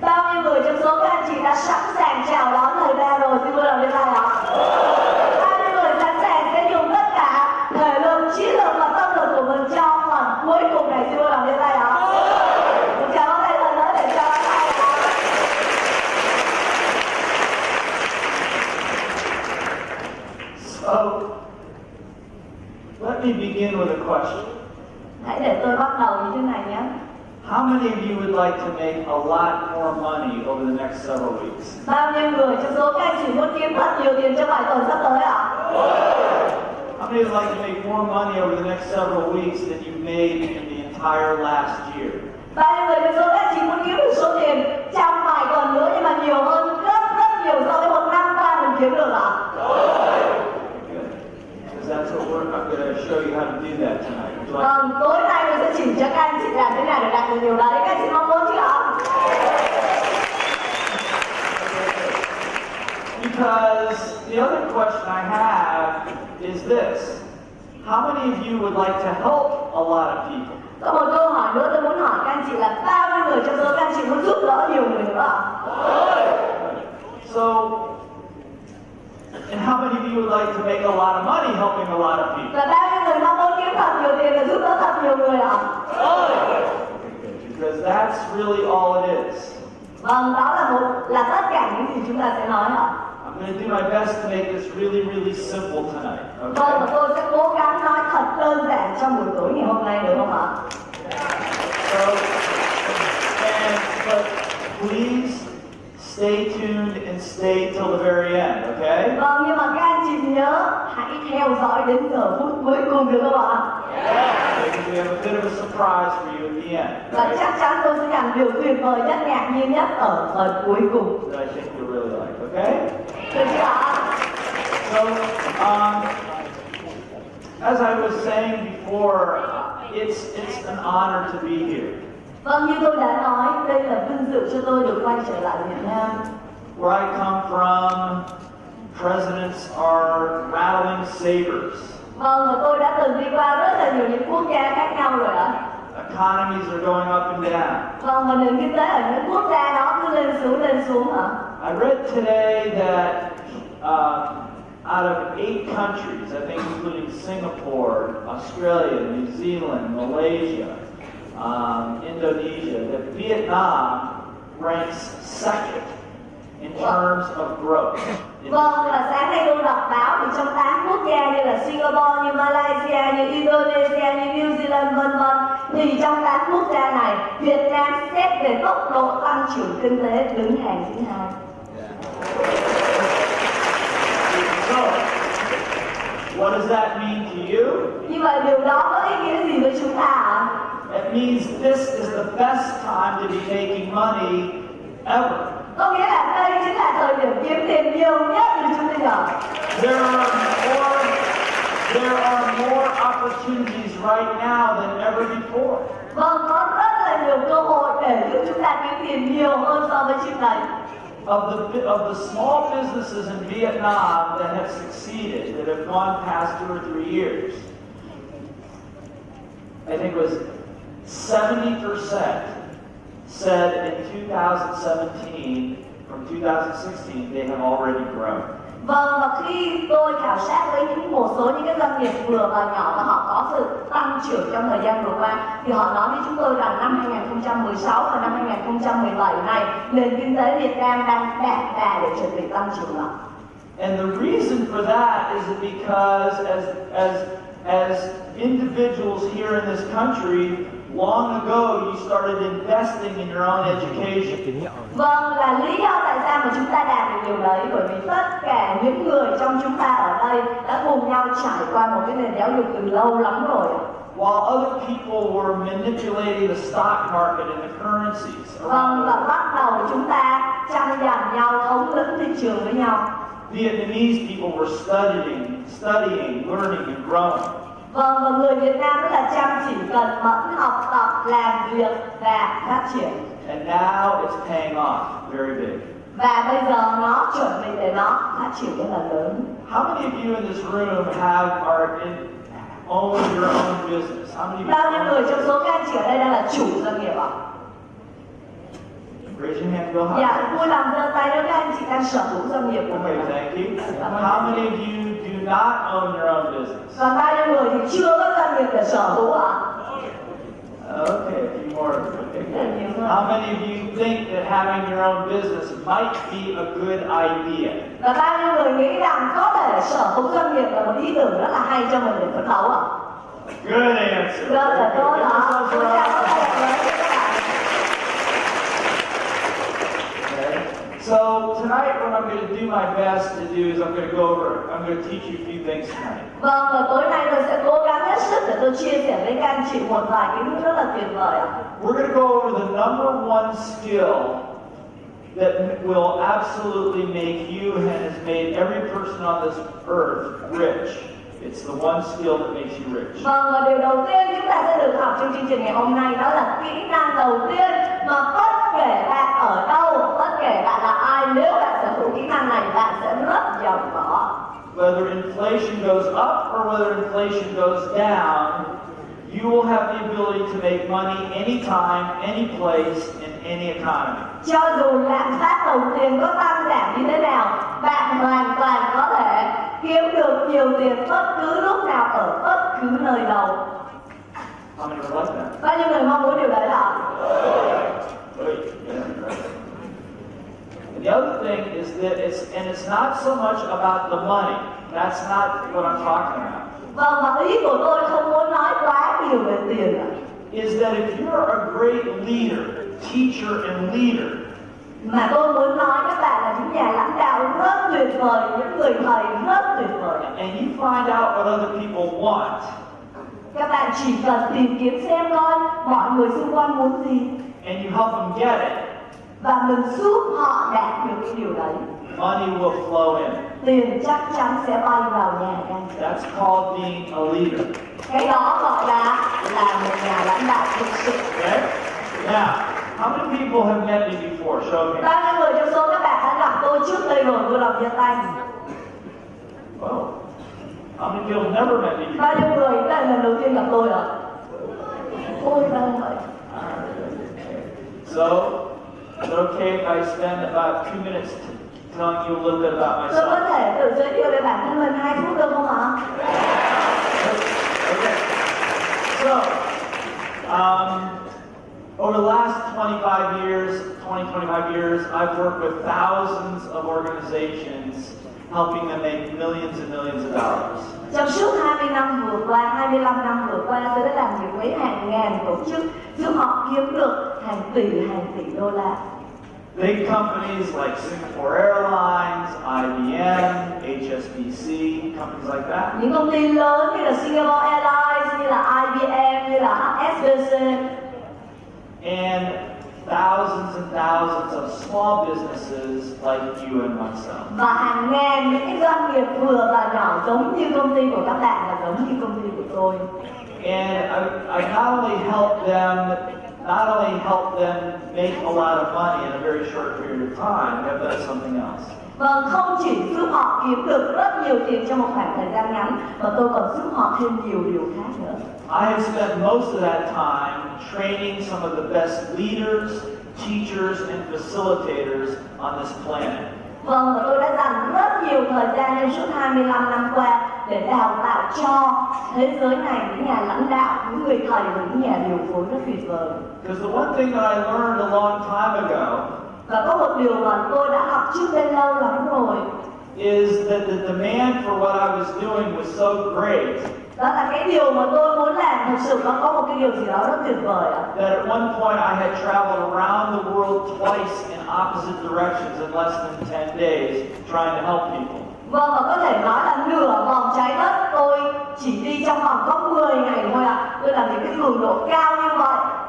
Bao nhiêu người trong số các anh chị đã sẵn sàng chào đón lời ba rồi? Xin vui lòng giơ tay ạ. Bao nhiêu người sẵn sàng sẽ dùng tất cả thể lực, trí lực và tâm lực của mình cho phần cuối cùng này? Xin vui lòng giơ tay ạ. Tràng pháo tay lớn để cho hai ạ. So, let me begin with a question. Hãy để tôi bắt đầu như thế này. How many of you would like to make a lot more money over the next several weeks? Bao nhiêu người trong số các anh chị muốn kiếm thật nhiều tiền trong vài tuần sắp tới ạ? How many would like to make more money over the next several weeks than you made in the entire last year? Bao nhiêu người trong số các anh chị muốn kiếm được số tiền trong vài tuần nữa nhưng mà nhiều hơn rất rất nhiều so với một năm qua mình kiếm được ạ? Good. Because that's what we're, I'm going to show you how to do that tonight. Would you like- Vâng, tối nay tôi sẽ chỉ cho các anh chị làm thế nào để đạt được điều đấy. Các anh chị mong muốn chưa ạ? Because the other question I have is this. How many of you would like to help a lot of people? Có một câu hỏi nữa tôi muốn hỏi các anh chị là bao nhiêu người trong số các anh chị muốn giúp đỡ nhiều người nữa ạ? So, and how many of you would like to make a lot of money helping a lot of people? Và bao nhiêu người mong muốn kiếm thật nhiều tiền và giúp đỡ thật nhiều người ạ? Because that's really all it is. Vâng, đó là một là tất cả những gì chúng ta sẽ nói ạ. I'm going to do my best to make this really, really simple tonight. Vâng, và Okay? tôi sẽ cố gắng nói thật đơn giản trong buổi tối ngày hôm nay được không ạ? So, and but please stay tuned and stay till the very end. Okay? Vâng, nhưng mà các anh chị nhớ hãy theo dõi đến giờ phút cuối cùng được không ạ? Because we have a bit of a surprise for you at the end. Và right? chắc chắn tôi sẽ làm điều tuyệt vời nhất, ngạc nhiên nhất ở phần cuối cùng. That I think you'll really like. Okay? Được chưa ạ? So, um, as I was saying before, it's it's an honor to be here. Vâng, như tôi đã nói, đây là vinh dự cho tôi được quay trở lại Việt Nam. Where I come from, presidents are rattling sabers. Vâng, và tôi đã từng đi qua rất là nhiều những quốc gia khác nhau rồi ạ. Economies are going up and down. Vâng, và nền kinh tế ở những quốc gia đó cứ lên xuống lên xuống ạ. I read today that um, out of eight countries, I think including Singapore, Australia, New Zealand, Malaysia, um, Indonesia, that Vietnam ranks second in terms of growth. Vâng, và sáng nay tôi đọc báo thì trong 8 quốc gia như là Singapore, như Malaysia, như Indonesia, như New Zealand vân vân thì trong 8 quốc gia này Việt Nam xét về tốc độ tăng trưởng kinh tế đứng hàng thứ hai. What does that mean to you? Như vậy điều đó có ý nghĩa gì với chúng ta ạ? It means this is the best time to be making money ever. Có nghĩa là đây chính là thời điểm kiếm tiền nhiều nhất từ chúng bây giờ. There are more there are more opportunities right now than ever before. Vâng, có rất là nhiều cơ hội để giúp chúng ta kiếm tiền nhiều hơn so với trước đây. Of the of the small businesses in Vietnam that have succeeded, that have gone past two or three years, I think it was 70% said in 2017, from 2016, they have already grown. Vâng, và khi tôi khảo sát với những một số những cái doanh nghiệp vừa và nhỏ và họ có sự tăng trưởng trong thời gian vừa qua thì họ nói với chúng tôi rằng năm 2016 và năm 2017 này nền kinh tế Việt Nam đang đạt đà để chuẩn bị tăng trưởng ạ. And the reason for that is because as as as individuals here in this country, long ago you started investing in your own education. Vâng, là lý do tại sao mà chúng ta đạt được điều đấy bởi vì tất cả những người trong chúng ta ở đây đã cùng nhau trải qua một cái nền giáo dục từ lâu lắm rồi. While other people were manipulating the stock market and the currencies Vâng, và bắt đầu chúng ta tranh giành nhau, thống lĩnh thị trường với nhau. Vietnamese people were studying, studying, learning, and growing. Vâng, và người Việt Nam rất là chăm chỉ, cần mẫn học tập, làm việc và phát triển. And now it's paying off very big. Và bây giờ nó chuẩn bị để nó phát triển rất là lớn. How many of you in this room have are in, own your own business? How many Bao nhiêu người trong số các anh chị ở đây đang là chủ doanh nghiệp ạ? Raise your hand real high. Dạ, vui lòng giơ tay nếu các anh chị đang sở hữu doanh nghiệp của Okay, mình. thank you. How many of you not own your own business? Và bao nhiêu người thì chưa có doanh nghiệp để sở hữu ạ? Okay, a few more. Okay. How many of you think that having your own business might be a good idea? Và bao nhiêu người nghĩ rằng có thể sở hữu doanh nghiệp là một ý tưởng rất là hay cho mình để phấn đấu ạ? Good answer. Rất là tốt good. Give đó. yourselves a Chúng ta có round of thể applause. nói với các bạn. Okay. So tonight, what I'm going to do my best to do is I'm going to go over. I'm going to teach you a few things tonight. Vâng, và tối nay tôi sẽ cố gắng hết sức để tôi chia sẻ với các anh chị một vài kiến thức rất là tuyệt vời ạ. We're going to go over the number one skill that will absolutely make you and has made every person on this earth rich. It's the one skill that makes you rich. Vâng, và điều đầu tiên chúng ta sẽ được học trong chương trình ngày hôm nay đó là kỹ năng đầu tiên mà bất kể bạn ở đâu, bất kể bạn là ai, nếu bạn sở hữu kỹ năng này, bạn sẽ rất giàu có. Whether inflation goes up or whether inflation goes down, you will have the ability to make money anytime, any place, in any economy. Cho dù lạm phát đầu tiên có tăng giảm như thế nào, bạn hoàn toàn có thể kiếm được nhiều tiền bất cứ lúc nào ở bất cứ nơi đâu. Bao nhiêu người mong muốn điều đấy ạ? Great. Yeah, right. And the other thing is that it's, and it's not so much about the money. That's not what I'm talking about. Vâng, và ý của tôi không muốn nói quá nhiều về tiền. Is that if you're a great leader, teacher, and leader, Mà tôi muốn nói các bạn là những nhà lãnh đạo rất tuyệt vời, những người thầy rất tuyệt vời. and you find out what other people want, Các bạn chỉ cần tìm kiếm xem coi mọi người xung quanh muốn gì and you help them get it, và mình giúp họ đạt được cái điều đấy. money will flow in. Tiền chắc chắn sẽ bay vào nhà các anh chị. That's called being a leader. Cái đó gọi là là một nhà lãnh đạo thực sự. Okay? Now, how many people have met me before? Show me. Bao nhiêu người trong số các bạn đã gặp tôi trước đây rồi, tôi lòng giơ tay. Whoa. How many people have never met me before? Bao nhiêu người đây là lần đầu tiên gặp tôi ạ? Ôi vâng vậy. So, is it okay if I spend about two minutes telling you a little bit about Tôi có myself? thể tự giới thiệu về bản thân mình hai phút được không ạ? Okay. So, um, over the last 25 years, 20, 25 years, I've worked with thousands of organizations helping them make millions and millions of dollars. Trong suốt 20 năm vừa qua, 25 năm vừa qua, tôi đã làm việc với hàng ngàn tổ chức giúp họ kiếm được hàng tỷ, hàng tỷ đô la. Big companies like Singapore Airlines, IBM, HSBC, companies like that. Những công ty lớn như là Singapore Airlines, như là IBM, như là HSBC and thousands and thousands of small businesses like you and myself. và hàng ngàn những cái doanh nghiệp vừa và nhỏ giống như công ty của các bạn và giống như công ty của tôi. And I, I not only help them, not only help them make a lot of money in a very short period of time, I've done something else. Vâng, không chỉ giúp họ kiếm được rất nhiều tiền trong một khoảng thời gian ngắn, mà tôi còn giúp họ thêm nhiều điều khác nữa. I have spent most of that time training some of the best leaders, teachers, and facilitators on this planet. Vâng, và tôi đã dành rất nhiều thời gian trong suốt 25 năm qua để đào tạo cho thế giới này những nhà lãnh đạo, những người thầy và những nhà điều phối rất tuyệt vời. Because the one thing that I learned a long time ago Và có một điều mà tôi đã học trước đây lâu lắm rồi, is that the demand for what I was doing was so great đó là cái điều mà tôi muốn làm thực sự nó có một cái điều gì đó rất tuyệt vời ạ. that at one point I had traveled around the world twice in opposite directions in less than 10 days trying to help people. Vâng, và có thể nói là nửa vòng trái đất tôi chỉ đi trong vòng có 10 ngày thôi ạ. Tôi làm những cái cường độ cao như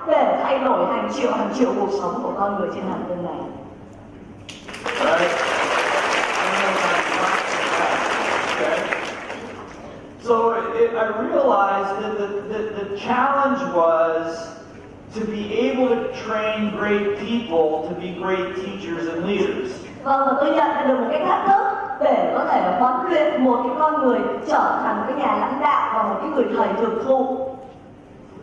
để thay đổi hàng triệu hàng triệu cuộc sống của con người trên hành tinh này. Right? So it, I realized that the, the, the challenge was to be able to train great people to be great teachers and leaders. Vâng, và tôi nhận được một cái thách thức để có thể huấn luyện một cái con người trở thành cái nhà lãnh đạo và một cái người thầy thực thụ.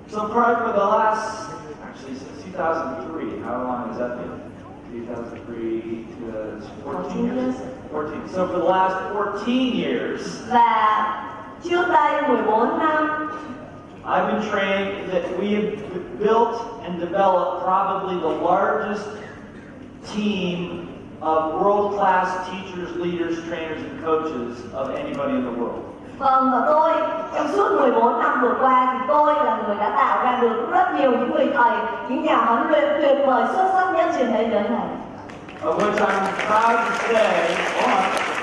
So probably for the last, actually since 2003, how long has that been? 2003 to 14 14 years. years. 14. So for the last 14 years, và trước đây 14 năm I've been trained that we have built and developed probably the largest team of world-class teachers, leaders, trainers, and coaches of anybody in the world. Vâng và tôi trong suốt 14 năm vừa qua thì tôi là người đã tạo ra được rất nhiều những người thầy, những nhà huấn luyện tuyệt vời xuất sắc nhất trên thế giới này. Of which I'm proud to say,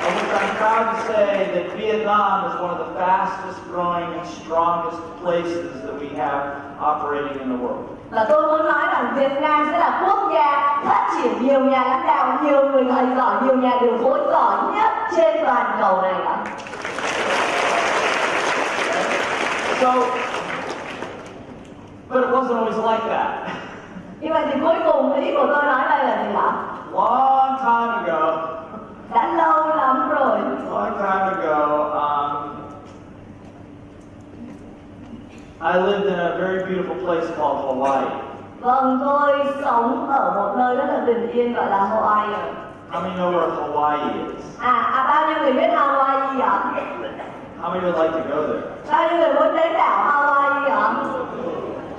of which I'm proud to say that Vietnam is one of the fastest growing and strongest places that we have operating in the world. Và tôi muốn nói rằng Việt Nam sẽ là quốc gia phát triển nhiều nhà lãnh đạo, nhiều người thầy giỏi, nhiều nhà điều phối giỏi nhất trên toàn cầu này ạ. So, but it wasn't always like that. Như vậy thì cuối cùng ý của tôi nói đây là gì ạ? Long time ago, Đã lâu lắm rồi, long time ago, um, I lived in a very beautiful place called Hawaii. Vâng, tôi sống ở một nơi rất là bình yên gọi là Hawaii. How many know where Hawaii is? À, à bao nhiêu người biết Hawaii ạ? How many would like to go there? Bao nhiêu người muốn đến đảo Hawaii ạ?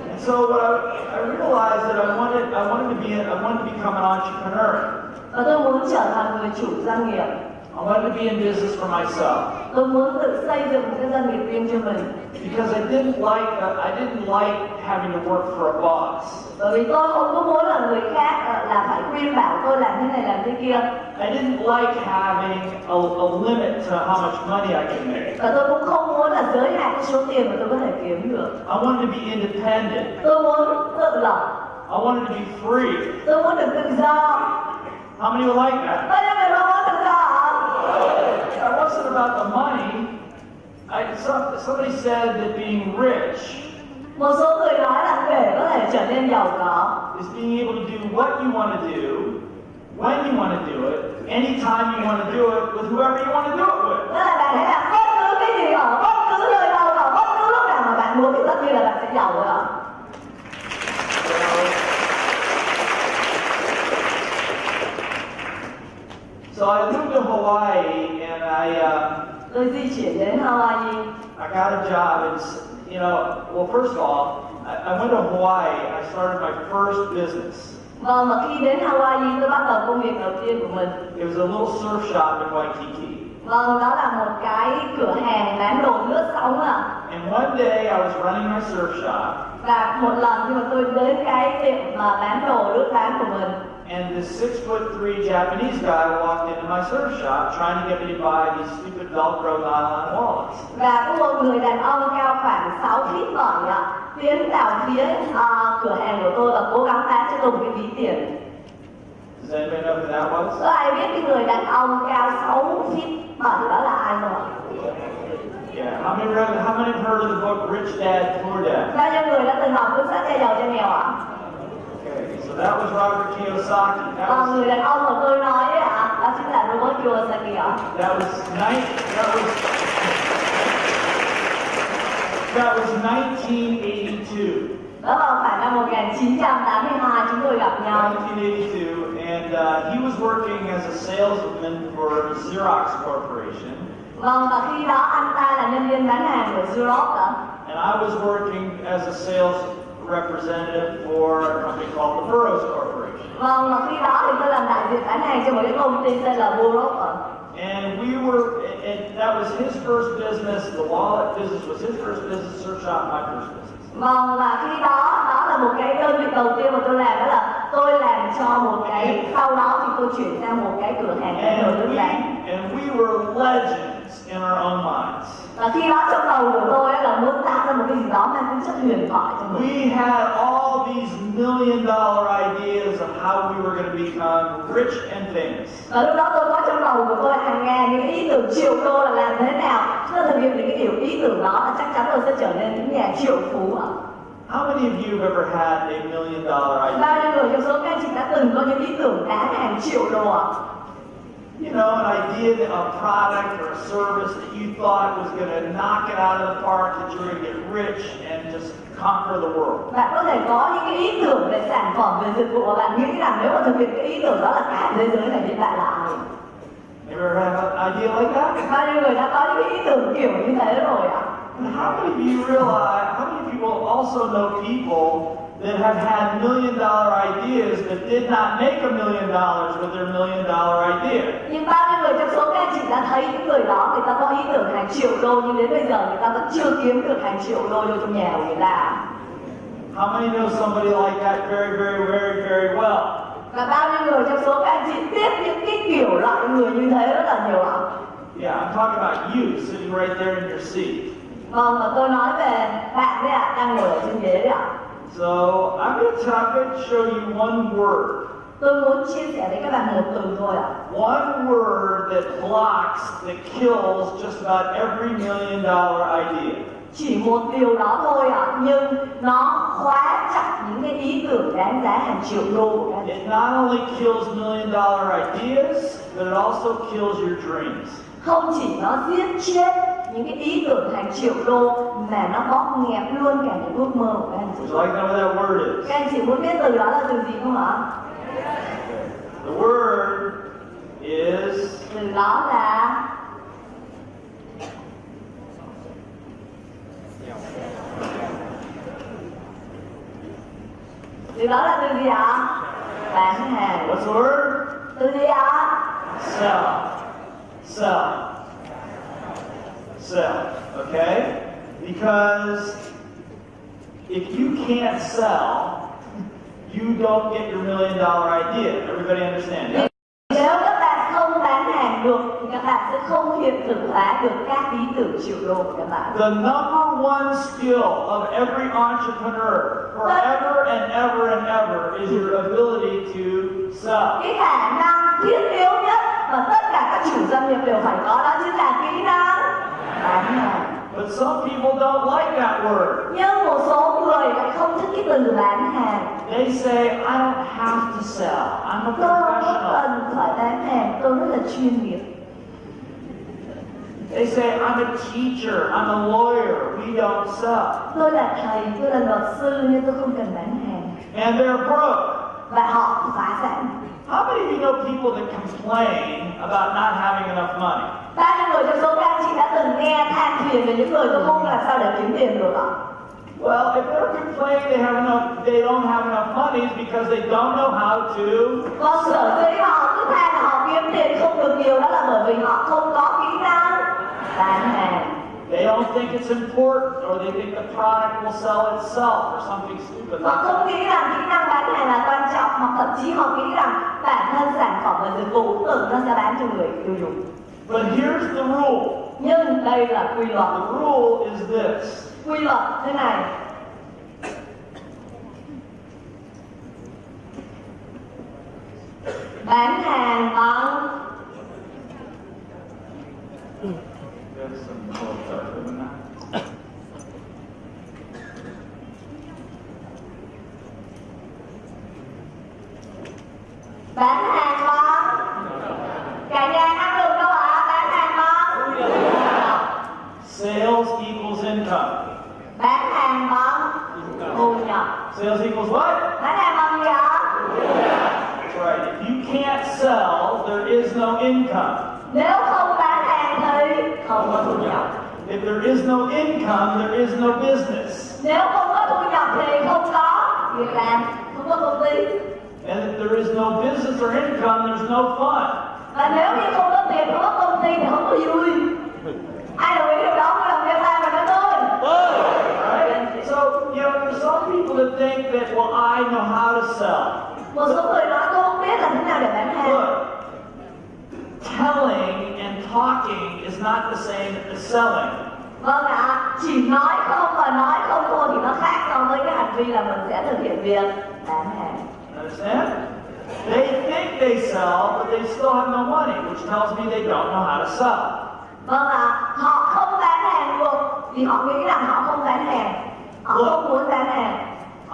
And so what I, I realized that I wanted, I wanted to be, I wanted to become an entrepreneur. Và tôi muốn trở thành người chủ doanh nghiệp. I wanted to be in business for myself Tôi muốn tự xây dựng một cái doanh nghiệp riêng cho mình. because I didn't like, uh, I didn't like having to work for a boss. Bởi vì tôi không có muốn là người khác ờ, là phải khuyên bảo tôi làm thế này làm thế kia. I didn't like having a, a limit to how much money I can make. Và tôi cũng không muốn là giới hạn cái số tiền mà tôi có thể kiếm được. I wanted to be independent. Tôi muốn tự lập. I wanted to be free. Tôi muốn được tự do. How many would like that? Bao nhiêu người mong muốn tự do ạ? It wasn't about the money. I, some, somebody said that being rich is being able to do what you want to do, when you want to do it, anytime you want to do it, with whoever you want to do it with. So I moved to Hawaii and I, uh, Tôi di chuyển đến Hawaii I got a job. And, you know, well, first of all, I, I went to Hawaii. I started my first business. Vâng, và khi đến Hawaii tôi bắt đầu công việc đầu tiên của mình It was a little surf shop in Waikiki. Vâng, đó là một cái cửa hàng bán đồ lướt sóng ạ And one day I was running my surf shop, Và một lần khi mà tôi đến cái tiệm mà bán đồ lướt bán của mình and this six foot three Japanese guy walked into my surf shop trying to get me to buy these stupid Velcro nylon wallets. Và có một người đàn ông cao khoảng 6 feet 7 ạ Tiến vào phía à, cửa hàng của tôi và cố gắng bán cho tôi một cái ví tiền Does anybody know who that was? Có ai biết cái người đàn ông cao 6 feet 7 đó là ai không? Yeah. How many, how many heard of the book Rich Dad Poor Dad? Bao nhiêu người đã từng học cuốn sách cha giàu cha nghèo ạ? So that was Robert Kiyosaki. That was người đàn ông mà tôi nói ấy ạ, đó chính là Robert Kiyosaki ạ. that was. That was that was 1982. Đó vào khoảng năm 1982 chúng tôi gặp nhau. 1982, and uh, he was working as a salesman for Xerox Corporation, Vâng, và khi đó anh ta là nhân viên bán hàng của Xerox ạ. and I was working as a sales representative for a company called the Burroughs Corporation. Vâng, và khi đó thì tôi làm đại diện bán hàng cho một cái công ty tên là Burroughs. And we were, and that was his first business. The wallet business was his first business. Surf shop, my first business. Vâng, và khi đó, đó là một cái đơn vị đầu tiên mà tôi làm đó là tôi làm cho một cái, sau đó thì tôi chuyển sang một cái cửa hàng bán đồ nước bán. and we were legends in our own minds. Và khi đó trong đầu của tôi là muốn tạo ra một cái gì đó mang tính chất huyền thoại cho mình. We had all these million dollar ideas of how we were going to become rich and famous. Và lúc đó tôi có trong đầu của tôi hàng ngàn những ý tưởng triệu đô là làm thế nào Chúng ta thực hiện những cái kiểu ý tưởng đó là chắc chắn tôi sẽ trở nên những nhà triệu phú ạ How many of you have ever had a million dollar idea? Bao nhiêu người trong số các anh chị đã từng có những ý tưởng đáng hàng triệu đô ạ you know, an idea, a product or a service that you thought was going to knock it out of the park, that you were going to get rich and just conquer the world. bạn có thể có những cái ý tưởng về sản phẩm về dịch vụ bạn nghĩ rằng nếu mà thực hiện cái ý tưởng đó là cả thế giới này hiện tại là ai You ever have an idea like that? bao nhiêu người đã có những cái ý tưởng kiểu như thế rồi ạ And how many of you realize, how many people also know people that have had million dollar ideas that did not make a million dollars with their million dollar idea? nhưng bao nhiêu người trong số các anh chị đã thấy những người đó người ta có ý tưởng hàng triệu đô nhưng đến bây giờ người ta vẫn chưa kiếm được hàng triệu đô vô trong nhà của người ta How many know somebody like that very, very, very, very well? và bao nhiêu người trong số các anh chị biết những cái kiểu loại người như thế rất là nhiều ạ Yeah, I'm talking about you sitting right there in your seat. vâng và tôi nói về bạn đấy ạ đang ngồi ở trên ghế đấy ạ So I'm going to I'm going to show you one word. tôi muốn chia sẻ với các bạn một từ thôi ạ One word that blocks, that kills just about every million dollar idea. chỉ một điều đó thôi ạ nhưng nó khóa chặt những cái ý tưởng đáng giá hàng triệu đô của các It not only kills million dollar ideas, but it also kills your dreams. không chỉ nó giết chết những cái ý tưởng hàng triệu đô mà nó bóp nghẹt luôn cả những ước mơ của các anh chị like know that word is? các anh chị muốn biết từ đó là từ gì không ạ The word is từ đó là từ đó là từ gì ạ bán hàng what's the word? từ gì ạ Sell. Sell. Sell. Okay? Because if you can't sell, you don't get your million dollar idea. Everybody understand? Yeah? nếu các bạn không bán hàng được thì các bạn sẽ không hiện thực hóa được các ý tưởng triệu đô của các bạn The number one skill of every entrepreneur forever and ever and ever is your ability to sell. cái khả năng thiết yếu nhất mà tất cả các chủ doanh nghiệp đều phải có đó chính là kỹ năng But some people don't like that word. nhưng một số người lại không thích cái từ bán hàng They say, I don't have to sell. I'm a professional. tôi không cần phải bán hàng tôi rất là chuyên nghiệp They say, I'm a teacher. I'm a lawyer. We don't sell. tôi là thầy tôi là luật sư nhưng tôi không cần bán hàng And they're broke. và họ phá sản How many of you know people that complain about not having enough money? bao nhiêu người trong số các anh chị đã từng nghe than thuyền về những người tôi không làm sao để kiếm tiền được ạ Well, if they're complaining they have enough, they don't have enough money, it's because they don't know how to Còn sở dĩ họ cứ than là họ kiếm tiền không được nhiều đó là bởi vì họ không có kỹ năng bán hàng. They don't think it's important, or they think the product will sell itself, or something stupid Họ không nghĩ rằng kỹ năng bán hàng là quan trọng hoặc thậm chí họ nghĩ rằng bản thân sản phẩm và dịch vụ tự nó sẽ bán cho người tiêu dùng. But here's the rule. Nhưng đây là quy luật. The rule is this. Quy luật thế này. Bán hàng bằng bán hàng bằng cả nhà ăn được đâu ạ bán hàng bằng Sales equals income. bán hàng bằng thu nhập Sales equals what? bán hàng gì ạ That's right. If you can't sell, there is no income. nếu không thì không có thu nhập If there is no income, there is no business. nếu không có thu nhập thì không có việc làm không có công ty And if there is no business or income, there's no fun. và nếu như không có tiền không có công ty thì không có vui ai đồng ý điều đó mới làm việc làm và nói tôi So, you know, there's some people that think that, well, I know how to sell. một số người nói tôi không biết làm thế nào để bán hàng Look, telling and talking is not the same as selling. Vâng ạ, chỉ nói không và nói không thôi thì nó khác so với cái hành vi là mình sẽ thực hiện việc bán hàng. Understand? They think they sell, but they still have no money, which tells me they don't know how to sell. Vâng ạ, họ không bán hàng được vì họ nghĩ rằng họ không bán hàng. Họ không muốn bán hàng.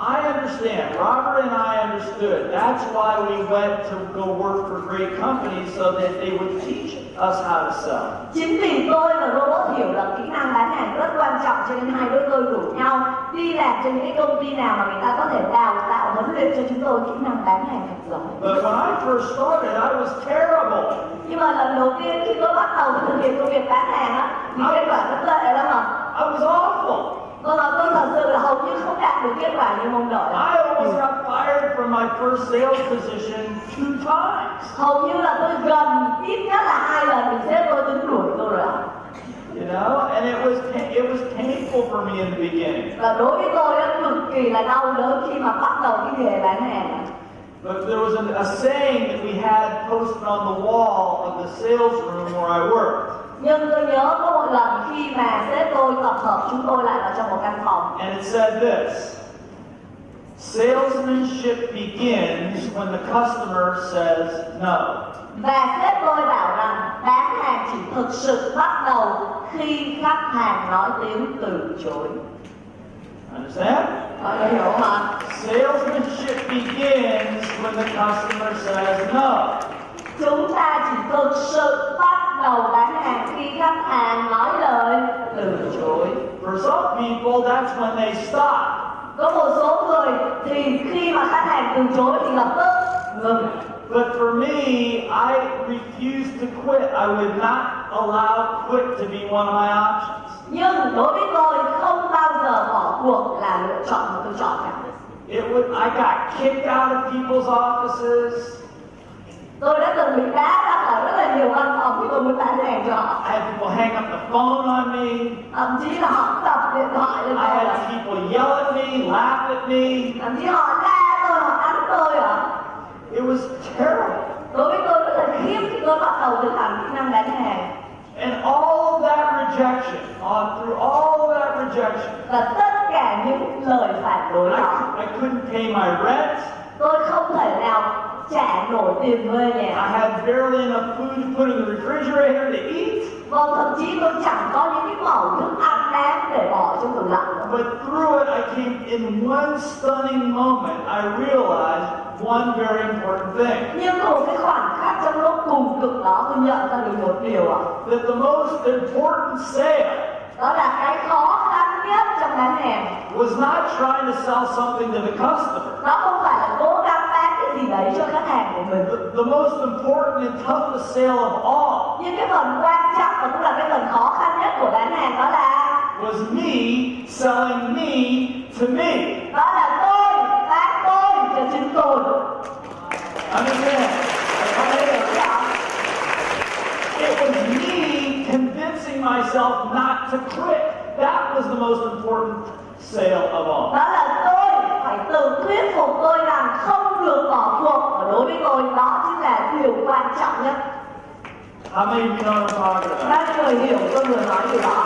I understand. Robert and I understood. That's why we went to go work for great companies so that they would teach us how to sell. Chính vì tôi và Robert hiểu là kỹ năng bán hàng rất quan trọng cho nên hai đứa tôi rủ nhau đi làm cho những công ty nào mà người ta có thể đào tạo huấn luyện cho chúng tôi kỹ năng bán hàng thật giỏi. But when I first started, I was terrible. Nhưng mà lần đầu tiên khi tôi bắt đầu thực hiện công việc bán hàng á thì kết quả rất tệ lắm ạ. I was awful. Vâng ạ, tôi thật sự là hầu như không đạt được kết quả như mong đợi. I almost got fired from my first sales position two times. Hầu như là tôi gần ít nhất là hai lần thì sếp tôi tính đuổi tôi rồi. You know, and it was it was painful for me in the beginning. Và đối với tôi á cực kỳ là đau đớn khi mà bắt đầu cái nghề bán hàng. But there was a, a saying that we had posted on the wall of the sales room where I worked. Nhưng tôi nhớ có một lần khi mà sếp tôi tập hợp chúng tôi lại vào trong một căn phòng And it said this Salesmanship begins when the customer says no. và sếp tôi bảo rằng bán hàng chỉ thực sự bắt đầu khi khách hàng nói tiếng từ chối. Understand? Mọi người hiểu không ạ? Salesmanship begins when the customer says no. Chúng ta chỉ thực sự bắt đầu bán hàng khi khách hàng nói lời từ chối. For some people, that's when they stop. Có một số người thì khi mà khách hàng từ chối thì lập tức ngừng. But for me, I refused to quit. I would not allow quit to be one of my options. Nhưng đối với tôi không bao giờ bỏ cuộc là lựa chọn mà tôi chọn cả. It would, I got kicked out of people's offices. Tôi đã từng bị đá ra khỏi rất là nhiều văn phòng khi tôi muốn bán hàng cho họ. I had people hang up the phone on me. Thậm chí là họ đập điện thoại lên I had people yell at me, laugh at me. Thậm chí họ la tôi, họ đánh tôi ạ. It was terrible. Đối với tôi rất là khiếp khi tôi bắt đầu thực hành kỹ năng bán hàng. And all that rejection, on through all that rejection, Và tất cả những lời phản đối đó, I couldn't pay my rent. tôi không thể nào trả nổi tiền thuê I nhà. had barely enough food to put in the refrigerator to eat. Vâng, thậm chí tôi chẳng có những cái mẩu thức ăn đáng để bỏ trong tủ lạnh. But through it, I came in one stunning moment. I realized one very important thing Nhưng một cái khoảnh khắc trong lúc cùng cực đó tôi nhận ra được một điều ạ. that the most important sale Đó là cái khó khăn nhất trong bán hàng. was not trying to sell something to the customer. Nó không phải là cố gắng gì đấy cho khách hàng của mình. The, the most important and toughest sale of all Nhưng cái phần quan trọng và cũng là cái phần khó khăn nhất của bán hàng đó là was me selling me to me. đó là tôi bán tôi cho chính tôi. Understand? It was me convincing myself not to quit. That was the most important sale of all. Đó là tôi phải tự thuyết phục tôi rằng không được bỏ cuộc và đối với tôi đó chính là điều quan trọng nhất. How many of you know what I'm talking about? Các người hiểu tôi vừa nói điều đó.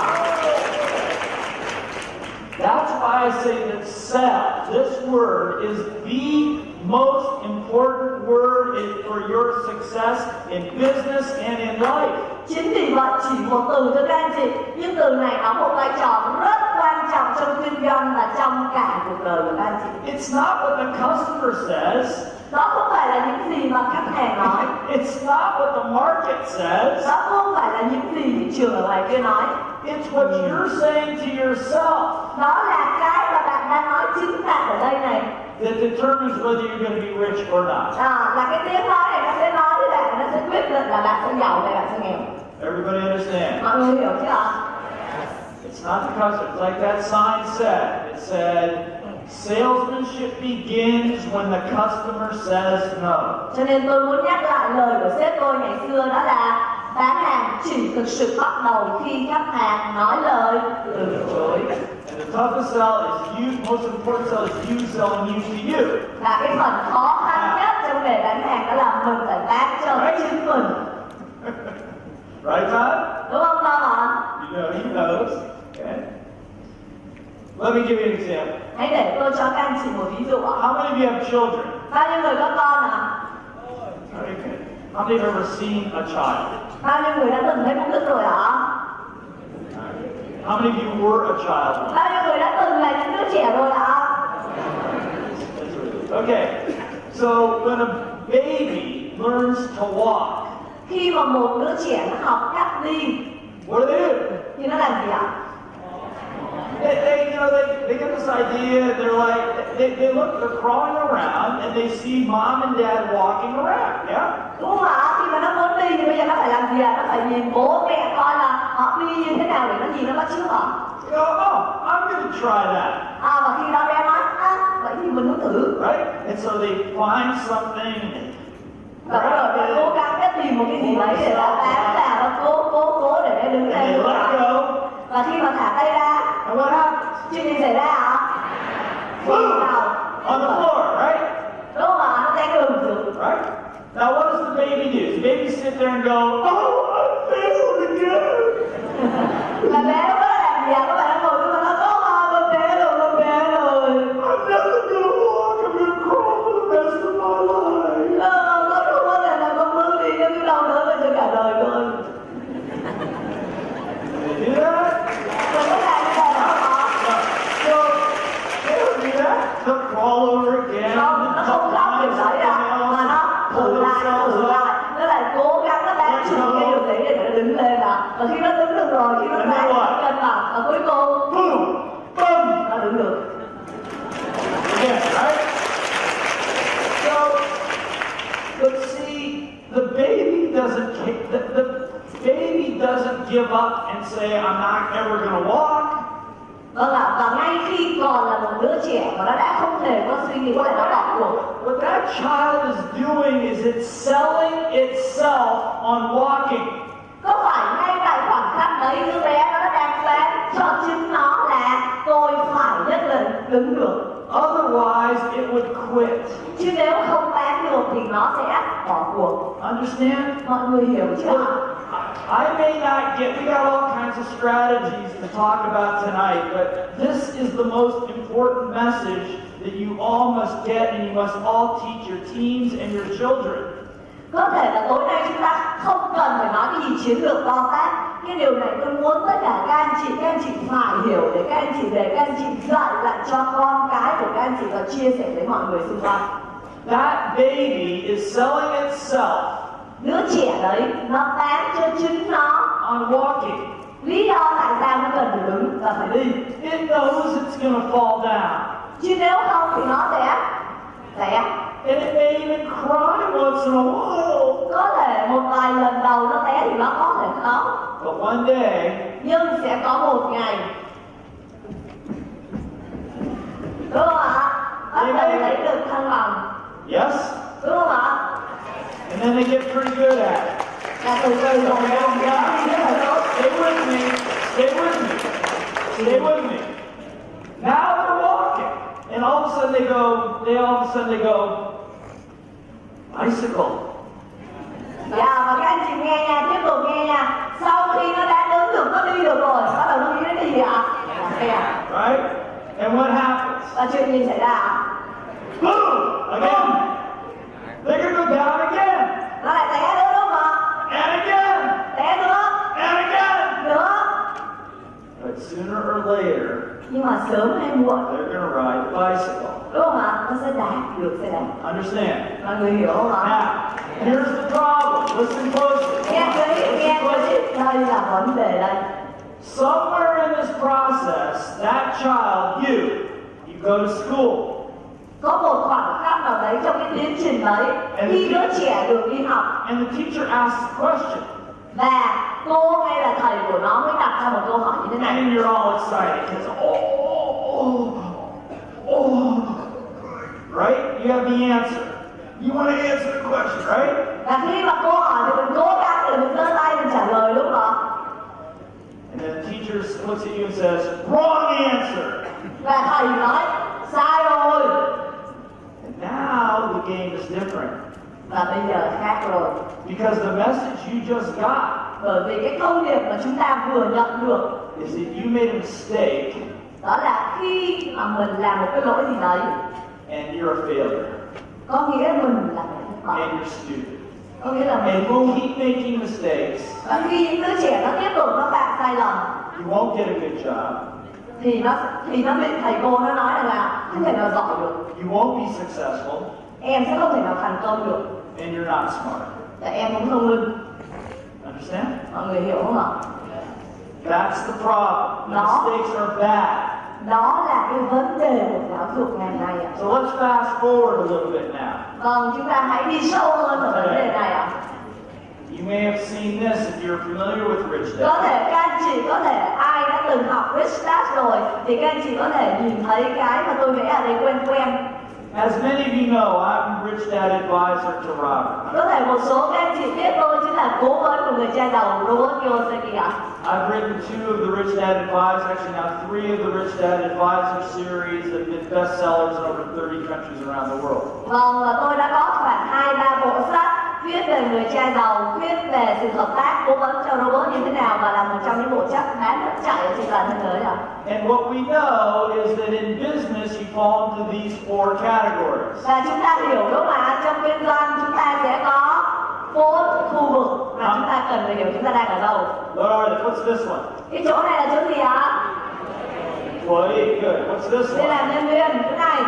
That's why I say that sell, this word, is the most important word in- for your success in business and in life. Chính vì vậy chỉ một từ thôi các anh chị Nhưng từ này đóng một vai trò rất quan trọng trong kinh doanh và trong cả cuộc đời của các anh chị It's not what the customer says, Đó không phải là những gì mà khách hàng nói it's not what the market says, Đó không phải là những gì thị trường ở ngoài kia nói it's what hmm. you're saying to yourself Đó là cái mà bạn đang nói chính bạn ở đây này that determines whether you're going to be rich or not. à, Là cái tiếng nói này nó sẽ nói với bạn Nó sẽ quyết định là bạn sẽ giàu hay bạn sẽ nghèo Everybody understand? Mọi người hiểu chưa ạ? It's not the customer. It's like that sign said. It said, salesmanship begins when the customer says no. Cho nên tôi muốn nhắc lại lời của sếp tôi ngày xưa đó là bán hàng chỉ thực sự bắt đầu khi khách hàng nói lời từ chối. And the toughest sell is you, most important sell is you selling you to you. Và cái phần khó khăn nhất trong nghề bán hàng đó là mình phải bán cho chính mình. Right, Todd? Đúng không Tom ạ? You know, he knows. Okay. Let me give you an example. Hãy để tôi cho các anh chị một ví dụ ạ. How many of you have children? Bao nhiêu người có con ạ? Very good. How many have ever seen a child? Bao nhiêu người đã từng thấy một đứa rồi ạ? How many of you were a child? Bao nhiêu người đã từng là những đứa trẻ rồi ạ? Okay, so when a baby learns to walk, khi mà một đứa trẻ nó học cách đi what do they do? thì nó làm gì ạ They, they, you know, they, they get this idea. They're like, they, they look, they're crawling around, and they see mom and dad walking around. Yeah. đúng không ạ khi mà nó muốn đi thì bây giờ nó phải làm gì ạ nó phải nhìn bố mẹ coi là họ đi như thế nào để nó nhìn nó bắt chước họ go, oh, I'm going to try that, à và khi đó bé nói à vậy thì mình muốn thử right? And so they find something. và bắt đầu bé cố gắng bé tìm một cái gì đấy để nó bám vào nó cố cố cố để bé đứng And và khi mà thả tay ra And what happens? chuyện gì xảy ra ạ Boom! On the floor, right? đúng không ạ nó sẽ ngừng xuống Right? Now, what does the baby do? Does the baby sit there and go, oh, I failed again? và bé nó có làm gì ạ các bạn nó ngồi Understand? hiểu chưa ạ? I may not get, we got all kinds of strategies to talk about tonight, but this is the most important message that you all must get and you must all teach your teens and your children. có thể là tối nay chúng ta không cần phải nói cái gì chiến lược to tát cái điều này tôi muốn tất cả các anh chị các anh chị phải hiểu để các anh chị để các anh chị dạy lại cho con cái của các anh chị và chia sẻ với mọi người xung quanh That baby is selling itself đứa trẻ đấy nó bán cho chính nó on walking. lý do tại sao nó cần phải đứng và phải đi It knows it's going to fall down. chứ nếu không thì nó sẽ sẽ And it may even cry once in a while. có thể một vài lần đầu nó té thì nó có thể khóc But one day, nhưng sẽ có một ngày đúng không ạ bắt đầu lấy được thăng bằng yes? đúng không ạ And then they get pretty good at it. là từ từ rồi Okay, con yeah. rất là tốt Stay with me. Stay with me. Stay with me. Now they're walking. And all of a sudden they go, they all of a sudden they go, bicycle. dạ và các anh chị nghe nha tiếp tục nghe nha sau khi nó đã đứng được nó đi được rồi bắt đầu nó nghĩ đến cái gì ạ Right? And what happens? và chuyện gì xảy ra Boom! Sớm hay muộn they're going to ride the bicycle. đúng không ạ nó sẽ đạp được xe đạp Understand? mọi người hiểu không ạ Now, here's the problem. Listen closely. nghe kỹ nghe kỹ đây là vấn đề đây Somewhere in this process, that child, you, you go to school. có một khoảng khắc nào đấy trong cái tiến trình đấy khi đứa trẻ được đi học And the teacher asks a question. và cô hay là thầy của nó mới đặt ra một câu hỏi như thế này And you're all excited. Because, oh, oh, oh. Right? You have the answer. You want to answer the question, right? và khi mà cô hỏi thì mình cố gắng để mình giơ tay mình trả lời đúng không And then the teacher looks at you and says, wrong answer. và thầy nói sai rồi And now the game is different. và bây giờ khác rồi Because the message you just got bởi vì cái thông điệp mà chúng ta vừa nhận được is that you made a mistake đó là khi mà mình làm một cái lỗi gì đấy and you're a failure. có nghĩa mình là người thất bại And you're stupid. có nghĩa là mình And ngu keep making mistakes, và khi những đứa trẻ nó tiếp tục nó phạm sai lầm you won't get a good job. thì nó thì nó bị thầy cô nó nói rằng là không thể nào giỏi được you won't be successful, em sẽ không thể nào thành công được and you're not smart. tại em không thông minh Understand? mọi người hiểu không ạ That's the problem. The No. mistakes are bad. Đó là cái vấn đề của giáo dục ngày nay ạ So let's fast forward a little bit now. vâng chúng ta hãy đi sâu hơn vào vấn đề này ạ You may have seen this if you're familiar with Rich có Dad. thể các anh chị có thể ai đã từng học Rich Dad rồi thì các anh chị có thể nhìn thấy cái mà tôi vẽ ở đây quen quen As many of you know, I'm Rich Dad advisor to Robert. có thể một số các anh chị biết tôi chính là cố vấn của người cha giàu Robert Kiyosaki ạ I've written two of the Rich Dad Advisors, actually now three of the Rich Dad Advisor series that have been bestsellers in over 30 countries around the world. Vâng, và tôi đã có khoảng hai ba bộ sách viết về người cha giàu, viết về sự hợp tác cố vấn cho robot như thế nào và là một trong những bộ sách bán rất chạy trên toàn thế giới ạ. And what we know is that in business, you fall into these four categories. Và chúng ta hiểu không ạ? Trong kinh doanh chúng ta sẽ có bốn khu vực mà chúng ta cần phải hiểu chúng ta đang ở đâu. What are they? What's this one? Cái chỗ này là chỗ gì ạ? Employee, good. What's this Đây one? là nhân viên, chỗ này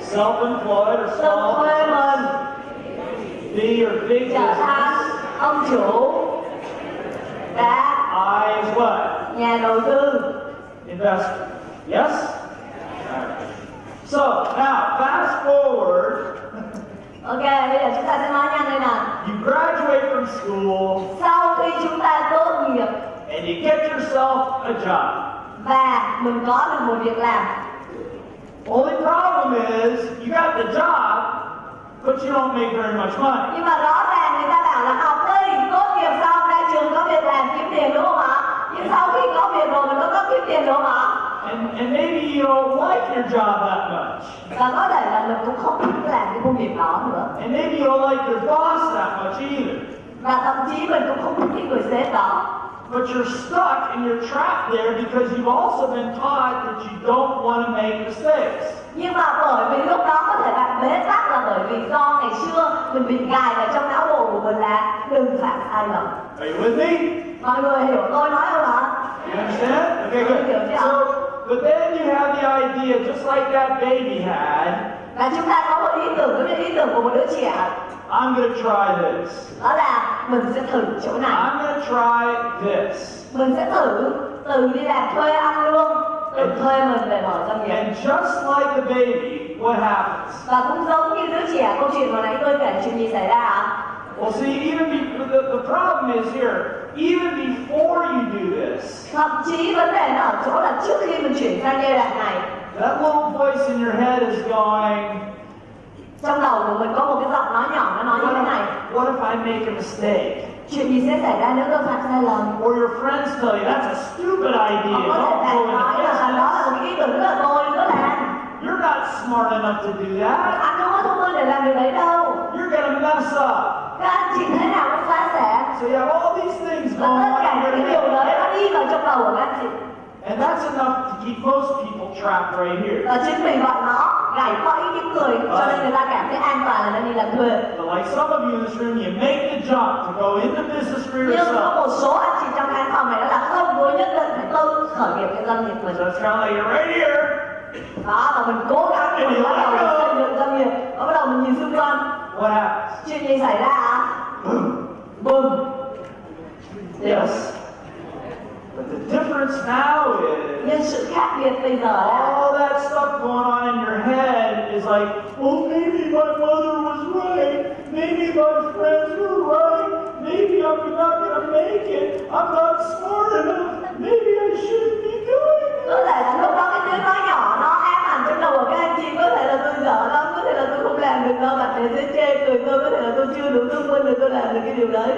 Self-employed or tự business? or big business? ông chủ và I is what? nhà đầu tư. Investor. Yes? Alright. So, now, fast forward. Ok, bây giờ chúng ta sẽ nói nhanh đây nào. You graduate from school Sau khi chúng ta tốt nghiệp and you get yourself a job. và mình có được một việc làm Only problem is you got the job, but you don't make very much money. nhưng mà rõ ràng người ta bảo là học đi tốt nghiệp xong ra trường có việc làm kiếm tiền đúng không ạ nhưng sau khi có việc rồi mình có có kiếm tiền đúng không ạ And, and maybe you don't like your job that much. và có thể là mình cũng không thích làm cái công việc đó nữa And maybe you don't like your boss that much either. và thậm chí mình cũng không thích cái người sếp đó But you're stuck and you're trapped there because you've also been taught that you don't want to make mistakes. Nhưng mà bởi vì lúc đó có thể bạn bế tắc là bởi vì do ngày xưa mình bị gài vào trong não bộ của mình là đừng phạm sai lầm Are you with me? mọi người hiểu tôi nói không ạ You understand? Okay, good. So, but then you have the idea, just like that baby had, và chúng ta có một ý tưởng giống như ý tưởng của một đứa trẻ I'm going to try this. đó là mình sẽ thử chỗ này I'm going to try this. mình sẽ thử từ đi làm thuê ăn lương tự thuê mình để mở doanh nghiệp And just like the baby, what happens? và cũng giống như đứa trẻ câu chuyện hồi nãy tôi kể chuyện gì xảy ra ạ? Well, see, even be, the, the problem is here, even before you do this, thậm chí vấn đề nó ở chỗ là trước khi mình chuyển sang giai đoạn này. that little voice in your head is going, trong đầu của mình có một cái giọng nói nhỏ nó nói như thế này. what if I make a mistake? chuyện gì sẽ xảy ra nếu tôi phạm sai lầm? Or your friends tell you, that's a stupid idea, có thể bạn nói là đó là một cái ý tưởng rất là tôi nữa làm You're not smart enough to do that. anh không có thông minh để làm điều đấy đâu. You're to mess up. các anh chị thế nào cũng phá sản. So you have all these things going tất on cả in những điều đấy nó đi vào trong đầu của các anh chị. And that's enough to keep most people trapped right here. và chính vì vậy nó gảy bẫy những người cho nên người ta cảm thấy an toàn là nó đi làm thuê. But like some of you in this room, you make the jump to go into business for nhưng có một số anh chị trong khán phòng này đó là không tôi nhất định phải tự khởi nghiệp cái doanh nghiệp mình. So it's kind of like you're right here. đó và mình cố gắng mình bắt đầu mình xây dựng doanh nghiệp. Và bắt đầu mình nhìn xung quanh. What happens? chuyện gì xảy ra ạ? Bùm Yes. But the difference now is nhưng sự khác biệt bây giờ là all that stuff going on in your head is like, well, maybe my mother was right. Maybe my friends were right. Maybe I'm not going to make it. I'm not smart enough. Maybe I shouldn't be doing it. có thể là lúc đó cái tiếng nói nhỏ nó ám ảnh trong đầu của các anh chị có thể là tôi dở lắm có thể là tôi không làm được đâu bạn bè sẽ chê cười tôi có thể là tôi chưa đủ thông minh để tôi làm được cái điều đấy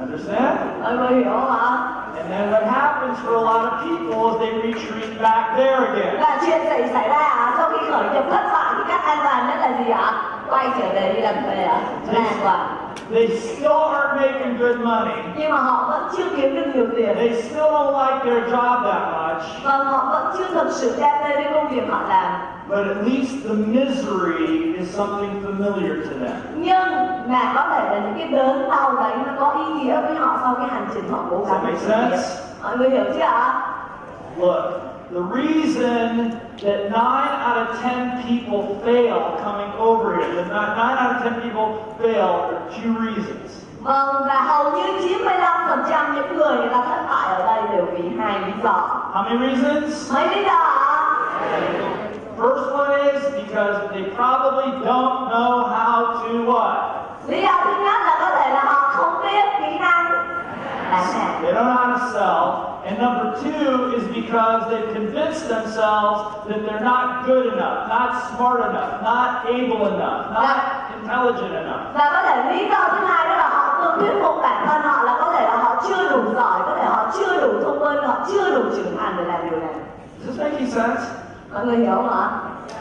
Understand? mọi người hiểu không And then what happens for a lot of people is they retreat back there again. và chuyện xảy xảy ra sau khi khởi nghiệp thất bại thì cách an toàn nhất là gì ạ quay trở về đi làm thuê ạ là an toàn They still aren't making good money. nhưng mà họ vẫn chưa kiếm được nhiều tiền They still don't like their job that much. và họ vẫn chưa thực sự đam mê với công việc họ làm But at least the misery is something familiar to them. nhưng mà có thể là những cái đớn đau đấy nó có ý nghĩa với họ sau cái hành trình họ cố Does that gắng make sense? mọi người hiểu chưa ạ Look, The reason that nine out of ten people fail coming over here, that nine out of ten people fail, are two reasons. Vâng, và hầu như 95% những người người ta thất bại ở đây đều vì hai lý do. How many reasons? Mấy lý do? First one is because they probably don't know how to what? Lý do thứ nhất là có thể là họ không biết kỹ năng bán hàng. They don't know how to sell. And number two is because they've convinced themselves that they're not good enough, not smart enough, not able enough, not intelligent enough. Và có thể lý do thứ hai đó là họ tự thuyết phục bản thân họ là có thể là họ chưa đủ giỏi, có thể họ chưa đủ thông minh, họ chưa đủ trưởng thành để làm điều này. Is this making sense? Mọi người hiểu không ạ?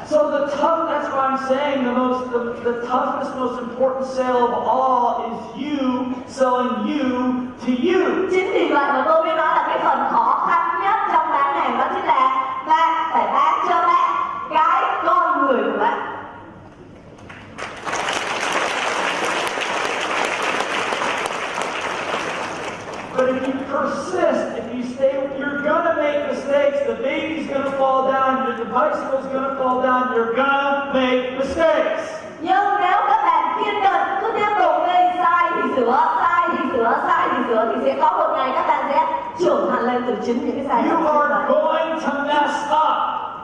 So the tough, that's why I'm saying the most, the, the toughest, most important sale of all is you selling you. Chính vì vậy mà tôi mới nói là cái phần khó khăn nhất trong bán hàng đó chính là bạn phải bán cho bạn cái con người của bạn. But if you persist, if you stay, you're gonna make mistakes. The baby's gonna fall down, your the bicycle's gonna fall down, you're gonna make mistakes. Nhưng nếu các bạn kiên nhẫn cứ tiếp tục sửa, sai thì sửa, sai thì sẽ có một ngày các bạn sẽ trưởng thành lên từ chính những cái sai You lầm của are bạn. going to mess up.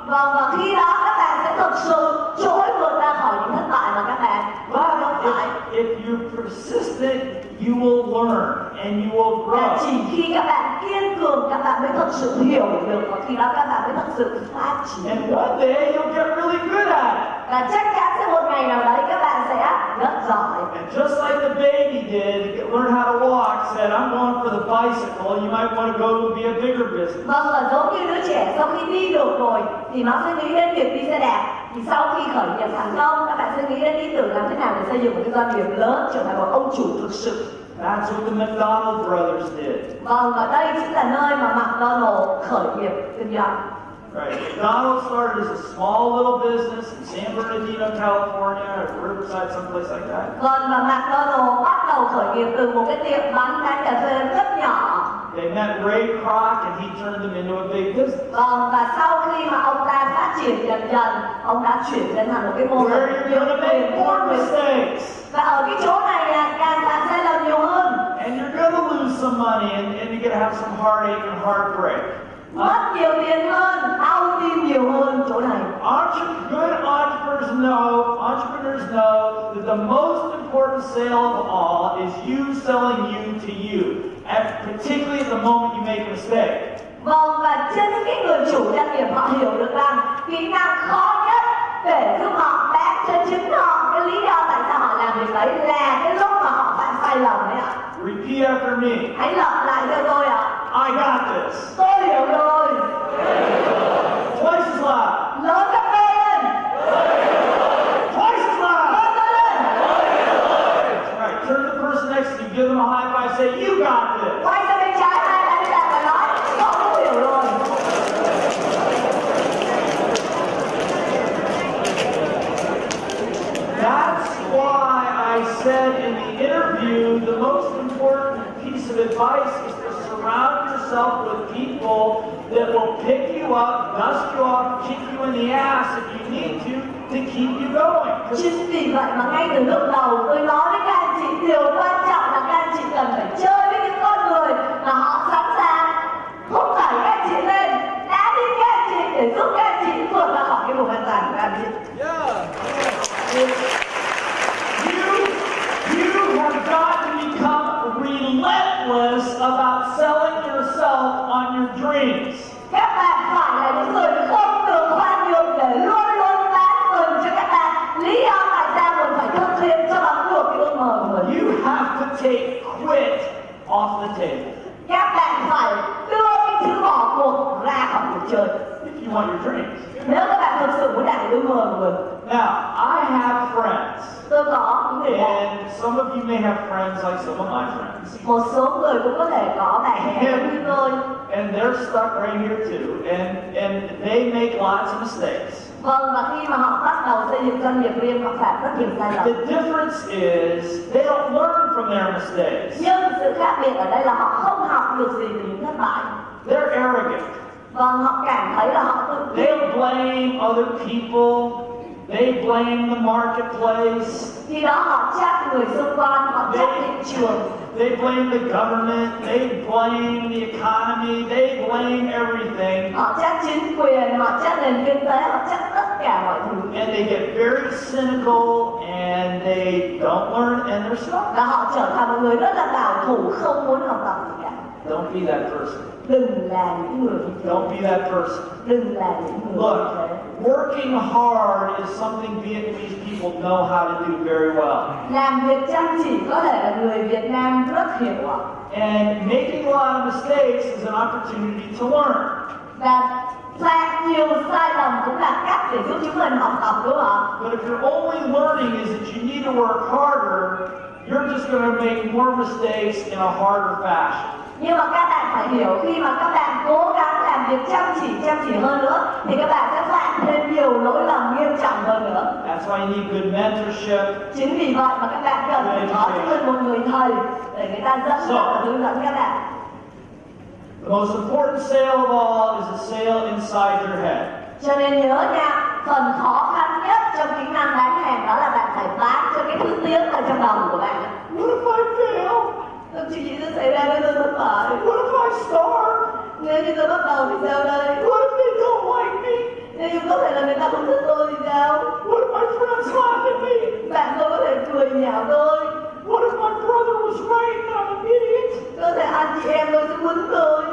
Vâng và khi đó các bạn sẽ thực sự trỗi vượt ra khỏi những thất bại mà các bạn But if, if you're persistent, you will learn and you will grow. chỉ khi các bạn kiên cường các bạn mới thực sự hiểu được và khi đó các bạn mới thực sự phát triển. And one day you'll get really good at it. Và chắc chắn sẽ một ngày nào đấy các bạn sẽ rất giỏi. And just like the baby did, to learn how to walk, said, I'm going for the bicycle, you might want to go and be a bigger business. Vâng và giống như đứa trẻ sau khi đi được rồi thì nó sẽ nghĩ đến việc đi xe đạp. Thì sau khi khởi nghiệp thành công các bạn sẽ nghĩ đến ý tưởng làm thế nào để xây dựng một cái doanh nghiệp lớn trở thành một ông chủ thực sự. That's what the McDonald brothers did. Vâng và đây chính là nơi mà McDonald khởi nghiệp kinh doanh. Right. McDonald's started as a small little business in San Bernardino, California, or Riverside, someplace like that. Vâng và McDonald bắt đầu khởi nghiệp từ một cái tiệm bánh bán cà phê rất nhỏ. They met Ray Kroc and he turned them into a big business. Vâng và sau khi mà ông ta phát triển dần dần, ông đã chuyển lên thành một cái mô Where hình you're going to make more mistakes. Và ở cái chỗ này là càng phạm sai lầm nhiều hơn, And you're going to lose some money and, and you're going to have some heartache and heartbreak. Mất nhiều tiền hơn, đau tim nhiều hơn chỗ này. Good entrepreneurs know, entrepreneurs know that the most important sale of all is you selling you to you, at, particularly the moment you make a mistake. Vâng và trên cái người chủ doanh nghiệp họ hiểu được rằng kỹ năng khó nhất để giúp họ bán cho chính họ cái lý do tại sao họ làm việc đấy là cái lúc mà họ phạm sai lầm đấy ạ. Repeat after me. Hãy lặp lại cho tôi ạ. I got this. Tôi hiểu rồi. Twice as loud. Lớn gấp đôi lên. Twice as loud. Lớn lên. That's right. Turn to the person next to you, give them a high five, say, You got this. Quay sang bên trái hai anh bạn và nói con cũng hiểu rồi. That's why I said in the interview the most important piece of advice is to surround yourself with people that will pick you up, dust you off, kick you in the ass if you need to, to keep you going. Chính vì vậy mà ngay từ lúc đầu tôi nói với các anh chị điều quan trọng là các anh chị cần phải chơi với những con người mà họ sẵn sàng thúc đẩy các anh chị lên, đá đi các anh chị để giúp các anh chị vượt ra khỏi cái vùng an toàn của các anh chị. You, relentless about selling yourself on your dreams. Các bạn phải là những người không được khoan nhượng để luôn luôn bán mình cho các bạn. Lý do tại sao mình phải thực hiện cho bằng được cái ước mơ của mình. You have to take quit off the table Các bạn phải đưa cái thứ bỏ cuộc ra khỏi cuộc chơi. if you want your dreams. Nếu các bạn thực sự muốn đạt được ước mơ của mình. Now, I have friends, Tôi có những người bạn. and some of you may have friends like some of my friends, Một số người cũng có thể có bạn bè như tôi. and they're stuck right here too, and and they make lots of mistakes. Vâng, và khi mà họ bắt đầu xây dựng doanh nghiệp riêng, họ phạm rất nhiều sai lầm. The difference is they don't learn from their mistakes. Nhưng sự khác biệt ở đây là họ không học được gì từ những thất bại. They're arrogant. vâng họ cảm thấy là họ tự They blame other people. They blame the marketplace. khi đó họ trách người xung quanh họ trách thị trường They blame the government. They blame the economy. They blame everything. họ trách chính quyền họ trách nền kinh tế họ trách tất cả mọi thứ And they get very cynical and they don't learn and they're stuck. và họ trở thành một người rất là bảo thủ không muốn học tập gì cả Don't be that person. đừng là những người như thế Don't be that person. đừng là những người như Look, working hard is something Vietnamese people know how to do very well. làm việc chăm chỉ có thể là người Việt Nam rất hiểu ạ And making a lot of mistakes is an opportunity to learn. và phạm nhiều sai lầm cũng là cách để giúp chúng mình học tập đúng không ạ But if your only learning is that you need to work harder, you're just going to make more mistakes in a harder fashion. Nhưng mà các bạn phải hiểu khi mà các bạn cố gắng làm việc chăm chỉ chăm chỉ hơn nữa thì các bạn sẽ phạm thêm nhiều lỗi lầm nghiêm trọng hơn nữa That's why you need good mentorship. chính vì vậy mà các bạn cần phải có cho một người thầy để người ta dẫn dắt và hướng dẫn các bạn The most important sale of all is a sale inside your head. cho nên nhớ nha phần khó khăn nhất trong kỹ năng bán hàng đó là bạn phải bán cho cái thứ tiếng ở trong đầu của bạn What if I fail? Thậm chí gì sẽ xảy ra nếu tôi thất bại What if I starve? nếu như tôi bắt đầu thì sao đây What if they don't like me? nếu như có thể là người ta không thích tôi thì sao What if my friends laugh at me? bạn tôi có thể cười nhạo tôi What if my brother was right and I'm an idiot? có thể anh chị em tôi sẽ quýnh tôi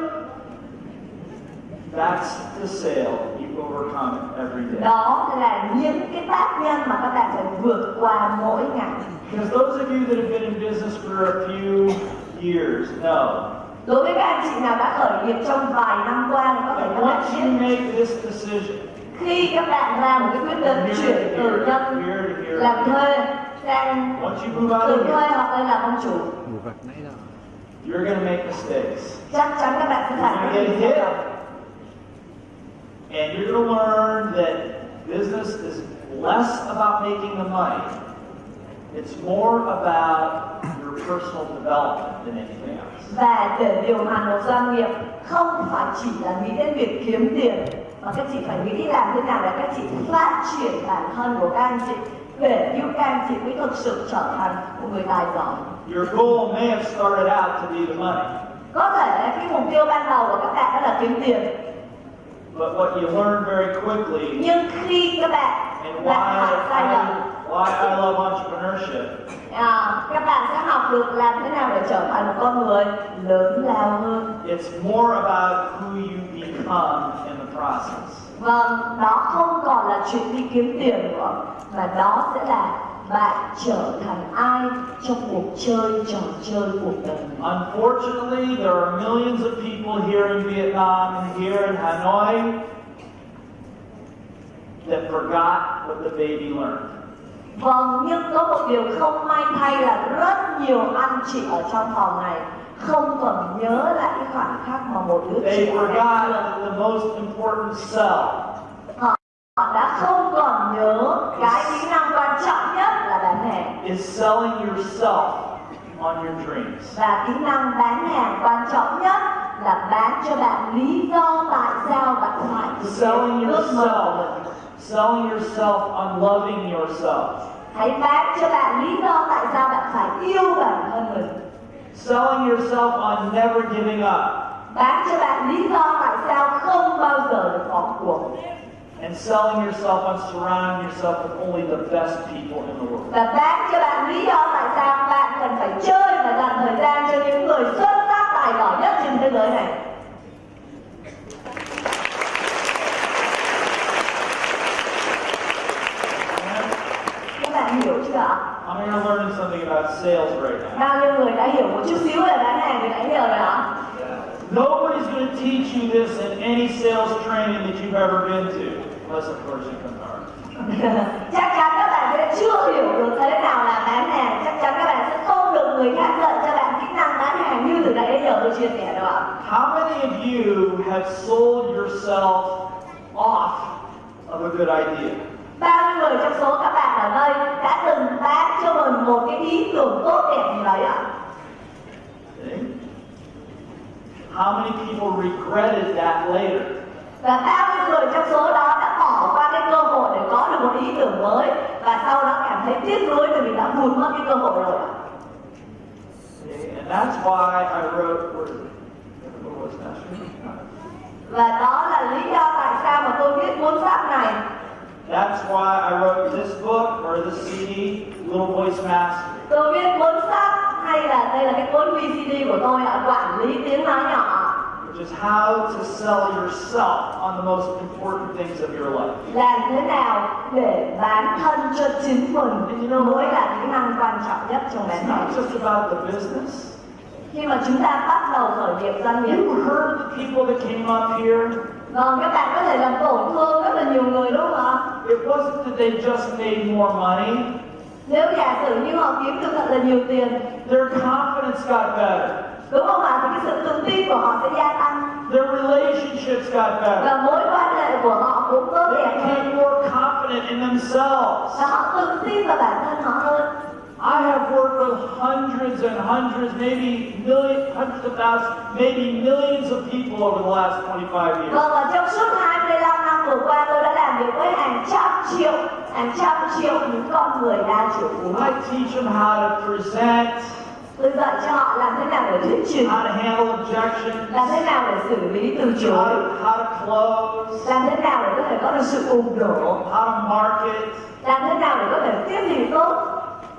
That's the sale you overcome every day. đó là những cái tác nhân mà các bạn phải vượt qua mỗi ngày Because those of you that have been in business for a few years know đối với các anh chị nào đã khởi nghiệp trong vài năm qua thì có thể các bạn once you biết make this decision, khi các bạn ra một cái quyết định chuyển từ nhân làm thuê sang từ thuê hoặc lên làm ông chủ you're going to make mistakes. chắc chắn các bạn sẽ phải những And you're going to learn that business is less about making the money. It's more about your personal development than anything else. và để điều hành một doanh nghiệp không phải chỉ là nghĩ đến việc kiếm tiền mà các chị phải nghĩ làm thế nào để các chị phát triển bản thân của các anh chị để giúp các anh chị mới thực sự trở thành một người tài giỏi Your goal may have started out to be the money, có thể cái mục tiêu ban đầu của các bạn đó là kiếm tiền but what you learn very quickly, nhưng khi các bạn and why làm phải sai lầm I, why I love entrepreneurship, à, các bạn sẽ học được làm thế nào để trở thành một con người lớn lao hơn. It's more about who you become in the process. vâng đó không còn là chuyện đi kiếm tiền nữa mà đó sẽ là bạn trở thành ai trong cuộc chơi trò chơi cuộc đời Unfortunately, there are millions of people here in Vietnam and here in Hanoi that forgot what the baby learned. vâng nhưng có một điều không may thay là rất nhiều anh chị ở trong phòng này không còn nhớ lại cái khoảnh khắc mà một đứa They trẻ forgot the most important sell họ đã không còn nhớ cái kỹ năng quan trọng nhất bán hàng is selling yourself on your dreams. và kỹ năng bán hàng quan trọng nhất là bán cho bạn lý do tại sao bạn phải Selling yourself, selling yourself on loving yourself, hãy bán cho bạn lý do tại sao bạn phải yêu bản thân mình. Selling yourself on never giving up, bán cho bạn lý do tại sao không bao giờ bỏ cuộc and selling yourself on surrounding yourself with only the best people in the world. và bán cho bạn lý do tại sao bạn cần phải chơi và dành thời gian cho những người xuất sắc tài giỏi nhất trên thế giới này các bạn hiểu chưa ạ How many are learning something about sales right now? bao nhiêu người đã hiểu một chút xíu về bán hàng từ nãy giờ rồi ạ Nobody's going to teach you this in any sales training that you've ever been to, chắc chắn các bạn sẽ chưa hiểu được thế nào là bán hàng chắc chắn các bạn sẽ không được người khác dạy cho bạn kỹ năng bán hàng như từ nãy đến giờ tôi chia sẻ đâu ạ How many of you have sold yourself off of a good idea? bao nhiêu người trong số các bạn ở đây đã từng bán cho mình một cái ý tưởng tốt đẹp gì đấy ạ? How many people regretted that later? Và bao nhiêu người trong số đó đã bỏ qua cái cơ hội để có được một ý tưởng mới. Và sau đó cảm thấy tiếc nuối vì đã vụt mất cái cơ hội rồi và đó là lý do tại sao mà tôi viết cuốn sách này. That's why I wrote this book or this CD, Little Voice Master. tôi viết cuốn sách hay là đây là cái cuốn VCD của tôi ạ quản lý tiếng nói nhỏ which is how to sell yourself on the most important things of your life. làm thế nào để bán thân cho chính mình mới là kỹ năng quan trọng nhất trong It's not just about the business. khi mà chúng ta bắt đầu khởi nghiệp doanh nghiệp You heard the people that came up here. vâng các bạn có thể làm tổn thương rất là nhiều người đúng không ạ It wasn't that they just made more money. nếu giả sử như họ kiếm được thật là nhiều tiền Their confidence got better. Đúng không ạ thì cái sự tự tin của họ sẽ gia tăng Their relationships got better. và mối quan hệ của họ cũng tốt They đẹp hơn became more confident in themselves. và họ tự tin vào bản thân họ hơn I have worked with hundreds and hundreds, maybe millions, hundreds of thousands, maybe millions of people over the last 25 years. vâng và trong suốt 25 năm vừa qua tôi đã làm việc với hàng trăm triệu hàng trăm triệu những con người đa triệu phú I teach them how to present, tôi dạy cho họ làm thế nào để thuyết trình how to handle objections, làm thế nào để xử lý từ how chối làm thế nào để có thể có được sự ủng hộ how to market. làm thế nào để có thể tiếp thị tốt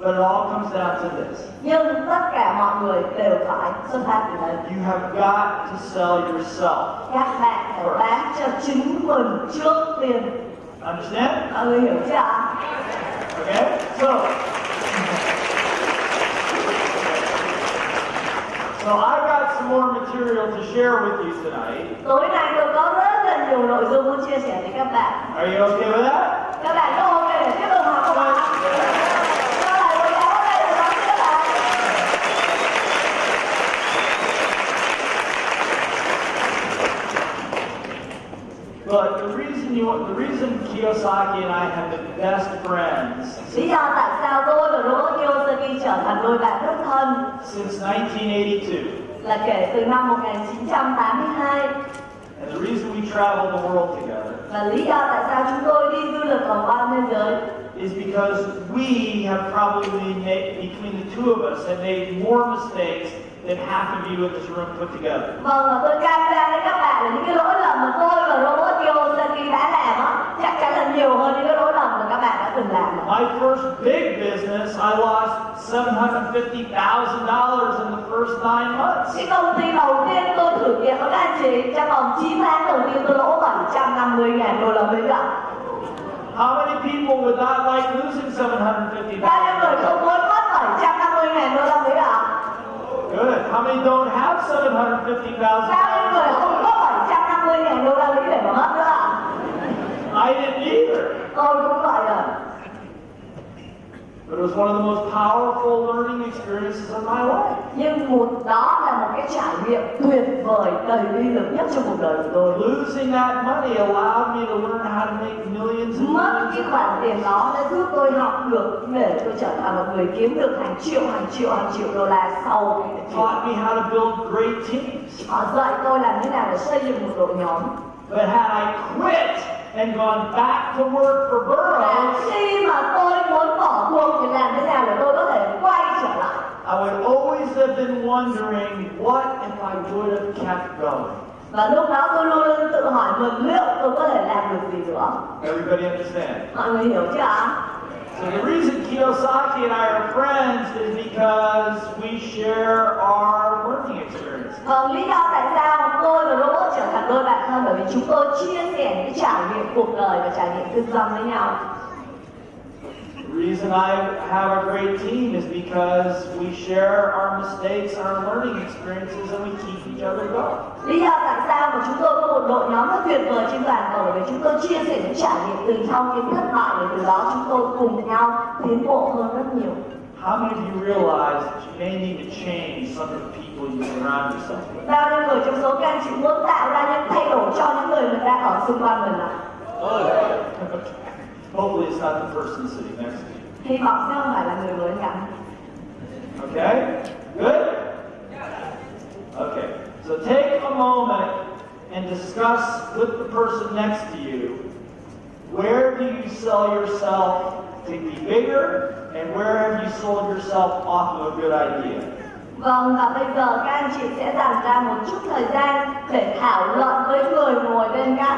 But it all comes down to this. nhưng tất cả mọi người đều phải xuất phát từ đây You have got to sell yourself. các bạn phải bán cho chính mình trước tiên Understand? mọi người hiểu chưa Okay? So, so I got some more material to share with you tonight. tối nay tôi có rất là nhiều nội dung muốn chia sẻ với các bạn Are you okay with that? các bạn có ok để tiếp tục But the reason you, the reason Kiyosaki and I have been best friends Lý do tại sao tôi và Kiyosaki trở thành đôi bạn thân since 1982, là kể từ năm 1982 and the reason we travel the world together lý do tại sao chúng tôi đi du lịch vòng quanh thế giới is because we have probably made, between the two of us, have made more mistakes than half of you in this room put together. Vâng, và tôi cam đoan với các bạn là những cái lỗi lầm mà tôi và Robert Kiyosaki đã làm á chắc chắn là nhiều hơn những cái lỗi lầm mà các bạn đã từng làm. My first big business, I lost $750,000 in the first nine months. Cái công ty đầu tiên tôi thử nghiệm với các anh chị trong vòng 9 tháng đầu tiên tôi lỗ 750 ngàn đô la Mỹ ạ. How many people would not like losing $750,000? Bao nhiêu người không muốn mất 750 ngàn đô la Mỹ ạ? Good. How many don't have Bao nhiêu người $750,000? không có 750 ngàn đô la Mỹ để mà mất nữa ạ? I didn't either. Tôi cũng vậy ạ. But it was one of the most powerful learning experiences of my life. Nhưng một đó là một cái trải nghiệm tuyệt vời đầy uy lực nhất trong cuộc đời của tôi. Losing that money allowed me to learn how to make millions and mất cái khoản tiền đó đã giúp tôi học được để tôi trở thành một người kiếm được hàng triệu hàng triệu hàng triệu đô la sau It taught me how to build great teams. họ dạy tôi làm thế nào để xây dựng một đội nhóm But had I quit and gone back to work for và Burroughs, khi mà tôi muốn bỏ cuộc thì làm thế nào để tôi có thể quay trở lại I would always have been wondering, what if I would have kept going? và lúc đó tôi luôn luôn tự hỏi mình liệu tôi có thể làm được gì nữa Everybody understand? mọi người hiểu chưa ạ The reason Kiyosaki and I are friends is because we share our working experience. Lý do tại sao tôi và trở thành đôi bạn thân bởi vì chúng tôi chia sẻ trải nghiệm cuộc đời và trải nghiệm với nhau. The reason I have a great team is because we share our mistakes our learning experiences and we keep each other going. Lý do tại sao mà chúng tôi có một đội nhóm rất tuyệt vời trên toàn cầu vì chúng tôi chia sẻ những trải nghiệm từ trong những thất bại để từ đó chúng tôi cùng nhau tiến bộ hơn rất nhiều. How many of you realize that you may need to change some of the people you surround yourself with? Bao nhiêu người trong số các anh chị muốn tạo ra những thay đổi cho những người mình đang ở xung quanh mình ạ? Hopefully it's not the person sitting next to you. Hy vọng sẽ không phải là người mới cạnh. Okay? Good? Okay. So take a moment and discuss with the person next to you where do you sell yourself to be bigger and where have you sold yourself off of a good idea. Vâng, và bây giờ các anh chị sẽ dành ra một chút thời gian để thảo luận với người ngồi bên cạnh.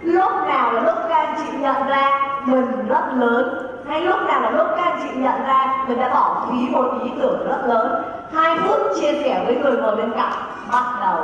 Lúc nào là lúc các anh chị nhận ra mình rất lớn, hay lúc nào là lúc các anh chị nhận ra mình đã bỏ phí một ý tưởng rất lớn. Hai phút chia sẻ với người ngồi bên cạnh, bắt đầu.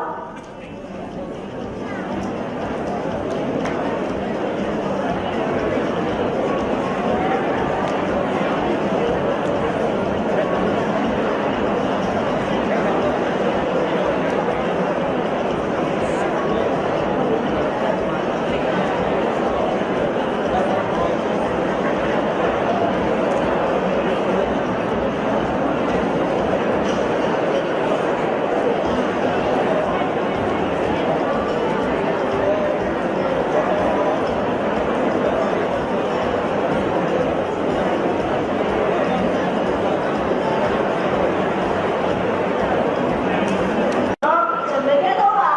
Chuẩn bị kết thúc ạ?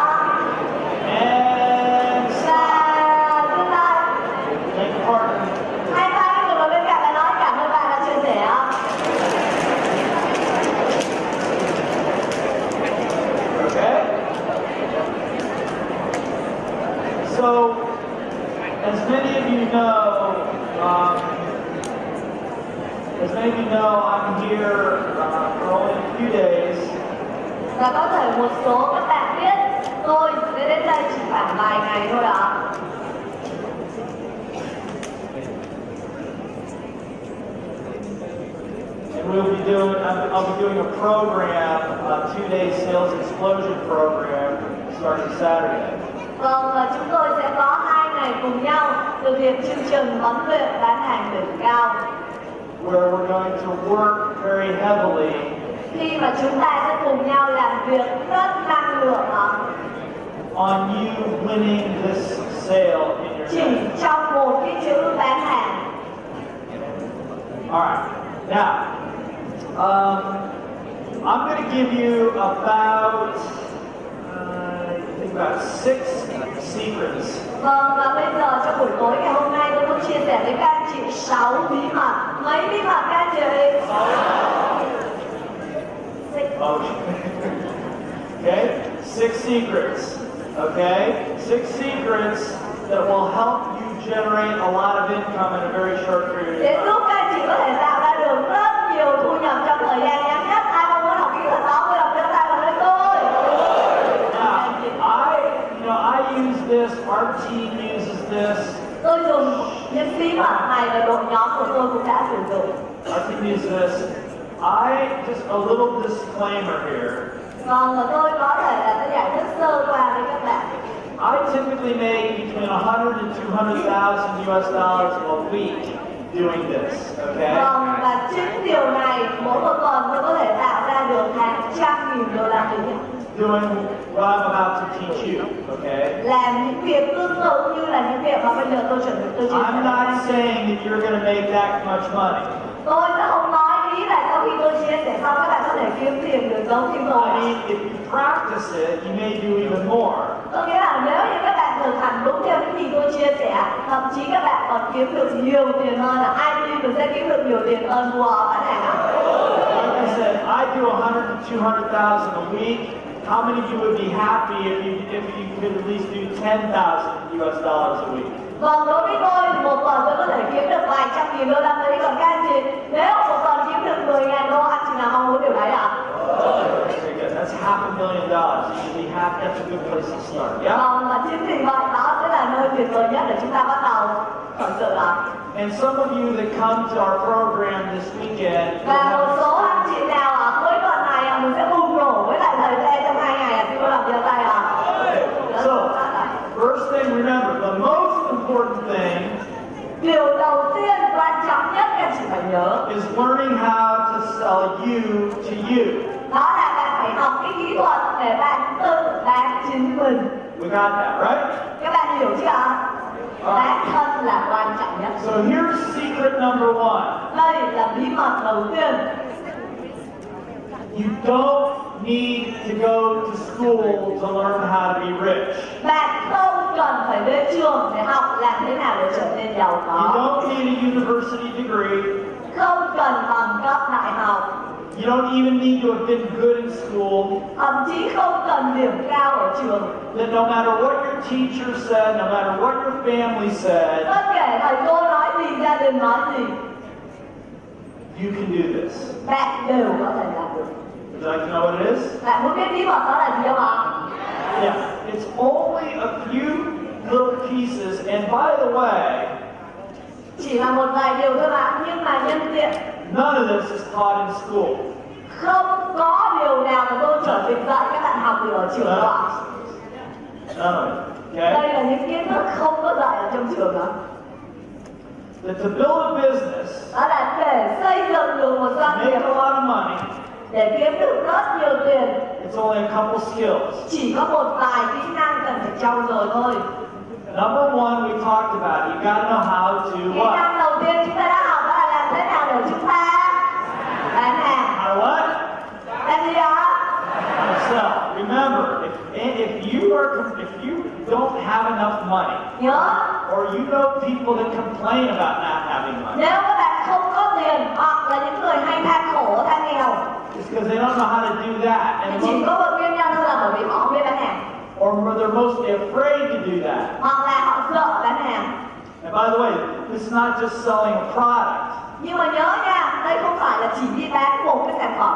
And Và dừng lại. take a partner. Hai tay người ngồi bên cạnh và nói cảm ơn bạn đã chia sẻ. Okay? So, as many of you know, um, as many of you know, I'm here uh, for only a few days, Và có thể một số các bạn biết tôi sẽ đến đây chỉ khoảng vài ngày thôi ạ. and we'll be doing, I'll I'll be doing a program, a two-day sales explosion program, starting Saturday. Vâng, và chúng tôi sẽ có hai ngày cùng nhau thực hiện chương trình huấn luyện bán hàng đỉnh cao where we're going to work very heavily khi mà chúng ta sẽ cùng nhau làm việc rất năng lượng on you winning this sale in your chỉ trong một cái chữ bán hàng. All right. Now, um, I'm going to give you about, uh, about six secrets Vâng, và bây giờ trong buổi tối ngày hôm nay tôi muốn chia sẻ với các anh chị 6 bí mật. Mấy bí mật các anh chị? Six. Oh, okay? Six secrets. Okay? Six secrets that will help you generate a lot of income in a very short period of time. Bí mật này và đội nhóm của tôi cũng đã sử dụng. our team uses this. I, just a little disclaimer here. Vâng, và tôi có thể là sẽ giải thích sơ qua với các bạn. I typically make between 100 and 200,000 US dollars a week doing this, okay? Vâng, và chính điều này mỗi một tuần tôi có thể tạo ra được hàng trăm nghìn đô la Mỹ. Doing what I'm about to teach you, okay? Làm những việc tương tự như là những việc mà bây giờ tôi chuẩn bị tôi chia. I'm not saying that you're going to make that much money. Tôi sẽ không nói ý là sau khi tôi chia sẻ xong các bạn có thể kiếm tiền được giống như tôi. I mean, if you practice it, you may do even more. Có nghĩa là nếu như các bạn thực hành đúng theo những gì tôi chia sẻ, thậm chí các bạn còn kiếm được nhiều tiền hơn là ai tin mình sẽ kiếm được nhiều tiền hơn mua bán hàng. Like I said, I do 100 to 200,000 a week. How many of you would be happy if you if you could at least do 10,000 US dollars a week? Vâng, đối với tôi một tuần tôi có thể kiếm được vài trăm nghìn đô la Mỹ còn các anh chị nếu một tuần kiếm được 10 ngàn đô anh chị nào mong muốn điều đấy ạ? Very good. That's half a million dollars. You should be happy. That's a good place to start. Yeah. Vâng, và chính vì vậy đó sẽ là nơi tuyệt vời nhất để chúng ta bắt đầu khởi sự ạ. And some of you that come to our program this weekend, Và một số anh chị nào ở cuối tuần này mình sẽ bùng nhớ is learning how to sell you to you. đó là bạn phải học cái kỹ thuật để bạn tự bán chính mình. We got that, right? Các bạn hiểu chưa ạ? Bán thân là quan trọng nhất. So here's secret number one. Đây là bí mật đầu tiên. You don't need to go to school to learn how to be rich. bạn không cần phải đến trường để học làm thế nào để trở nên giàu You có don't need a university degree. Không cần bằng cấp đại học You don't even need to have been good in school. thậm chí không cần điểm cao ở trường That no matter what your teacher said, no matter what your family said, bất kể thầy cô nói gì gia đình nói gì you can do this. bạn đều có thể làm được Would you like to know what it is? bạn muốn biết bí mật đó là gì không ạ Yeah, it's only a few little pieces. And by the way, chỉ là một vài điều thôi bạn nhưng mà nhân tiện none of this is taught in school. không có điều nào mà tôi trở thành dạy các bạn học được ở trường đó. Okay? đây là những kiến thức không có dạy ở trong trường đó That to build a business, đó là để xây dựng được một doanh make nghiệp a lot of money, để kiếm được rất nhiều tiền it's only a couple skills. chỉ có một vài kỹ năng cần phải trau dồi thôi Number one, we talked about. You got to know how to what? năng đầu tiên chúng ta đã học đó là làm thế nào để chúng ta bán hàng How to what? làm gì đó How. Remember, if, if you are if you don't have enough money, nhớ or you know people that complain about not having money, nếu các bạn không có tiền hoặc là những người hay than khổ than nghèo it's because they don't know how to do that, and chỉ most, có một nguyên nhân thôi là bởi vì họ không biết bán hàng or they're mostly afraid to do that. hoặc là họ sợ bán hàng And by the way, this is not just selling a product. nhưng mà nhớ nha đây không phải là chỉ đi bán một cái sản phẩm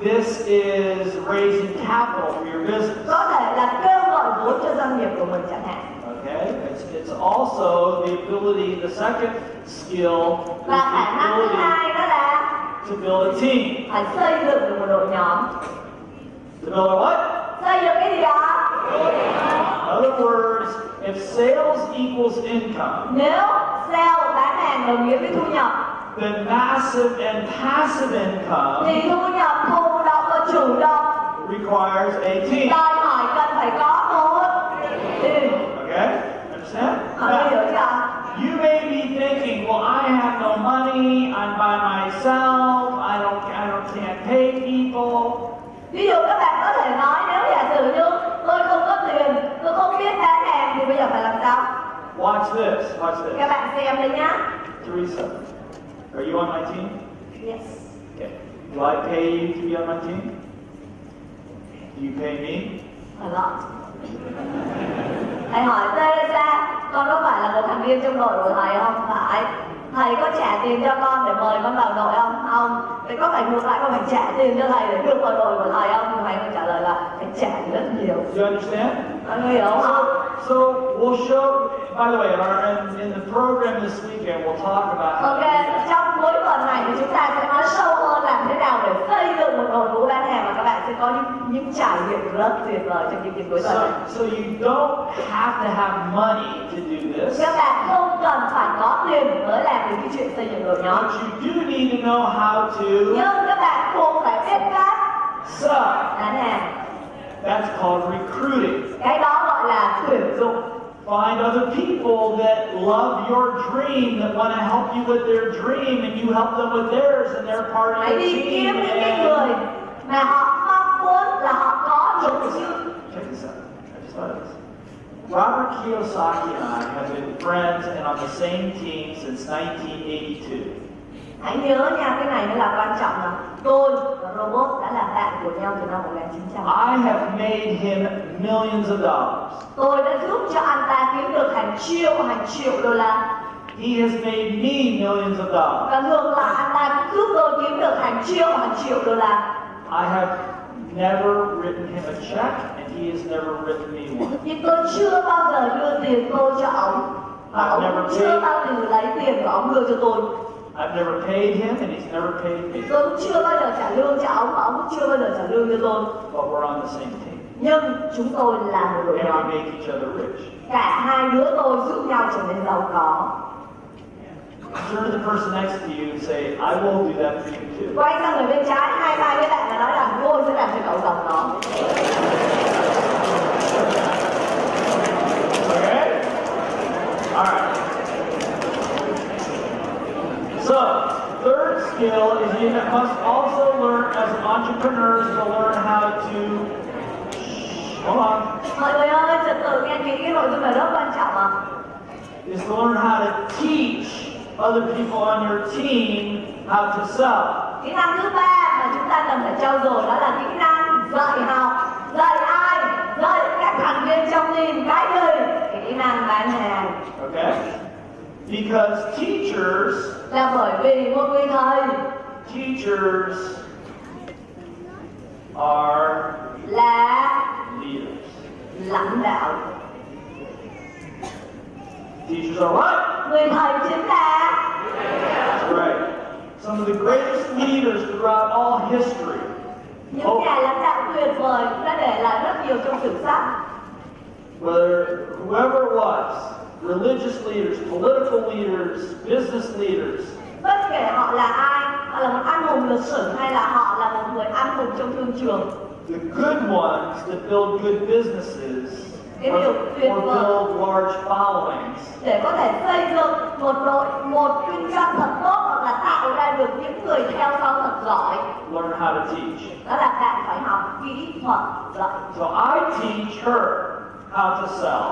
This is raising capital for your business. có thể là kêu gọi vốn cho doanh nghiệp của mình chẳng hạn Okay? It's, it's also the ability, the second skill is và khả năng thứ hai đó là to build a team. phải xây dựng được một đội nhóm To build a what? xây dựng cái gì đó other words, if sales equals income, nếu sale bán hàng đồng nghĩa với thu nhập then massive and passive income thì thu nhập thụ động và chủ động requires a team. đòi hỏi cần phải có một team Okay? Understand? hiểu Now, chưa you may be thinking, well, I have no money, I'm by myself, I don't, I don't can't pay people. ví dụ các bạn có thể nói nếu giả sử như tôi không có tiền tôi không biết bán hàng thì bây giờ phải làm sao Watch this. Watch các this. bạn xem đây nhá Teresa, are you on my team? yes Okay. Do I pay you to be on my team? Do you pay me? a lot thầy hỏi Teresa con có phải là một thành viên trong đội của thầy không phải thầy có trả tiền cho con để mời con vào đội không không vậy có phải ngược lại con phải trả tiền cho thầy để được vào đội của thầy không thầy có trả lời là phải trả rất nhiều Do you understand? So, so we'll show. By the way, in, our, in, in the program this weekend, we'll talk about how Ok, to do that. trong cuối tuần này thì chúng ta sẽ nói sâu hơn làm thế nào để xây dựng một đội ngũ bán hàng và các bạn sẽ có những, những trải nghiệm rất tuyệt vời trong chương trình cuối tuần này. So, so you don't have to have money to do this. Các bạn không cần phải có tiền mới làm được cái chuyện xây dựng đội nhóm. But you do need to know how to Nhưng các bạn cũng phải biết cách sell. bán hàng. That's called recruiting. Cái đó gọi là tuyển dụng. Find other people that love your dream, that want to help you with their dream, and you help them with theirs, and they're part of your team. kiếm những cái người mà họ mong muốn là họ có check những this out. Check this out. I just thought of this. Robert Kiyosaki and I have been friends and on the same team since 1982. Hãy nhớ nha, cái này mới là quan trọng là tôi và robot đã là bạn của nhau từ năm 1900. I have made him millions of dollars. Tôi đã giúp cho anh ta kiếm được hàng triệu hàng triệu đô la He has made me millions of dollars. và ngược lại anh ta cũng giúp tôi kiếm được hàng triệu hàng triệu đô la I have never written him a check, and he has never written me one. nhưng tôi chưa bao giờ đưa tiền tôi cho ông và ông chưa bao giờ lấy tiền của ông đưa cho tôi I've never paid him, and he's never paid me. tôi cũng chưa bao giờ trả lương cho ông và ông cũng chưa bao giờ trả lương cho tôi But we're on the same team, nhưng chúng tôi là một đội nhóm make each other rich. cả hai đứa tôi giúp nhau trở nên giàu có Turn to the person next to you and say, I will do that for you too. quay sang người bên trái hai tay với bạn và nói rằng tôi sẽ làm cho cậu giàu có Okay? All right. So, Third skill is you must also learn as entrepreneurs to learn how to. Hold on. Mọi người ơi, quan trọng. Is to learn how to teach other people on your team how to sell. Kỹ năng thứ ba mà chúng ta cần phải trau dồi đó là kỹ năng dạy học. Dạy ai? Dạy các thành viên trong team cái gì? Kỹ năng bán hàng. Okay. Because teachers, là bởi vì một người thầy teachers are là leaders. lãnh đạo Teachers are what? người thầy chính là That's right. Some of the greatest leaders throughout all history. những nhà lãnh đạo tuyệt vời đã để lại rất nhiều trong sử sách Whether whoever was, religious leaders, political leaders, business leaders, bất kể họ là ai họ là một anh hùng lịch sử hay là họ là một người anh hùng trong thương trường. The good ones that build good businesses Cái or, điều tuyệt or vời. build large followings. Để có thể xây dựng một đội một kinh doanh thật tốt hoặc là tạo ra được những người theo sau thật giỏi. Learn how to teach. đó là bạn phải học kỹ thuật dạy. So I teach her how to sell,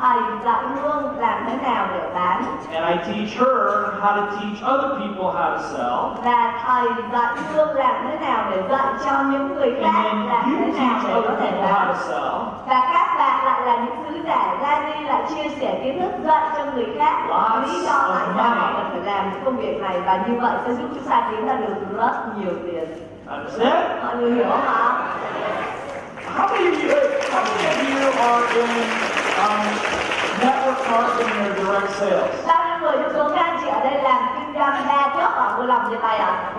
thầy dạy hương làm thế nào để bán? And I teach her how to teach other people how to sell, và thầy dạy hương làm thế nào để dạy cho những người khác làm thế nào teach để có other thể people how bán to sell. và các bạn lại là những sứ giả ra đi lại chia sẻ kiến thức dạy cho người khác. Lots lý do tại sao họ cần phải làm công việc này và như vậy sẽ giúp chúng ta kiếm ra được rất nhiều tiền. Understand? mọi người hiểu không ạ? How many of you, how many of you are in um, network marketing or direct sales? bao nhiêu người trong số các anh chị ở đây làm kinh doanh đa cấp ạ vui lòng giơ tay ạ.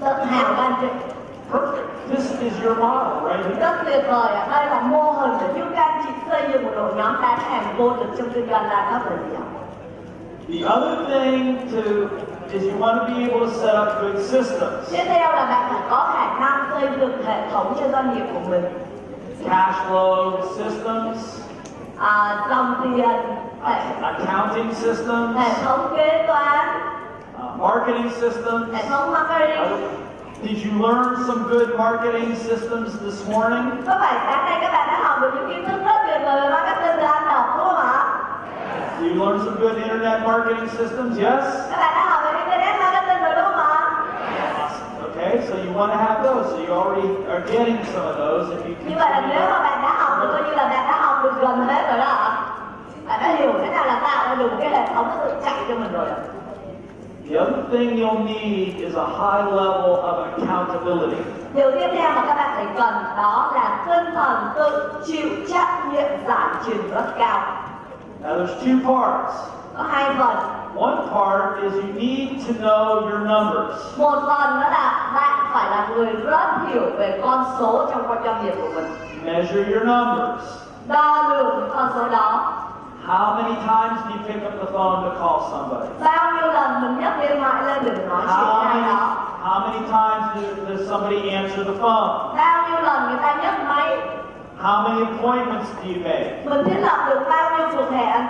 Tự hào các anh chị Perfect. This is your model, right? Here. rất tuyệt vời ạ. Đây là mô hình để giúp các anh chị xây dựng một đội nhóm bán hàng vô địch trong kinh doanh đa cấp là gì ạ. The other thing to is you want to be able to set up good systems, tiếp theo là bạn phải có khả năng xây dựng hệ thống cho doanh nghiệp của mình. Cash flow systems, à, dòng tiền accounting systems, hệ thống kế toán uh, marketing systems. hệ thống marketing Did you learn some good marketing systems this morning? có phải sáng nay các bạn đã học được những kiến thức rất tuyệt vời về marketing từ anh đọc đúng không ạ you learn some good internet marketing systems? Yes? các bạn đã học want to have those. So you already are getting some of those if you như vậy là nếu mà bạn đã học thì coi như là bạn đã học được gần hết rồi đó ạ bạn đã hiểu thế nào là tạo được cái hệ thống tự chạy cho mình rồi ạ The other thing you'll need is a high level of accountability. điều tiếp theo mà các bạn phải cần đó là tinh thần tự chịu trách nhiệm giải trình rất cao Now there's two parts. Hai phần One part is you need to know your numbers. một phần đó là bạn phải là người rất hiểu về con số trong con doanh nghiệp của mình Measure your numbers. đo lường những con số đó How many times do you pick up the phone to call somebody? bao nhiêu lần mình nhấc điện thoại lên để nói chuyện How với ai many, đó how many times does, does somebody answer the phone? bao nhiêu lần người ta nhấc máy How many appointments do you make? mình thiết lập được bao nhiêu cuộc hẹn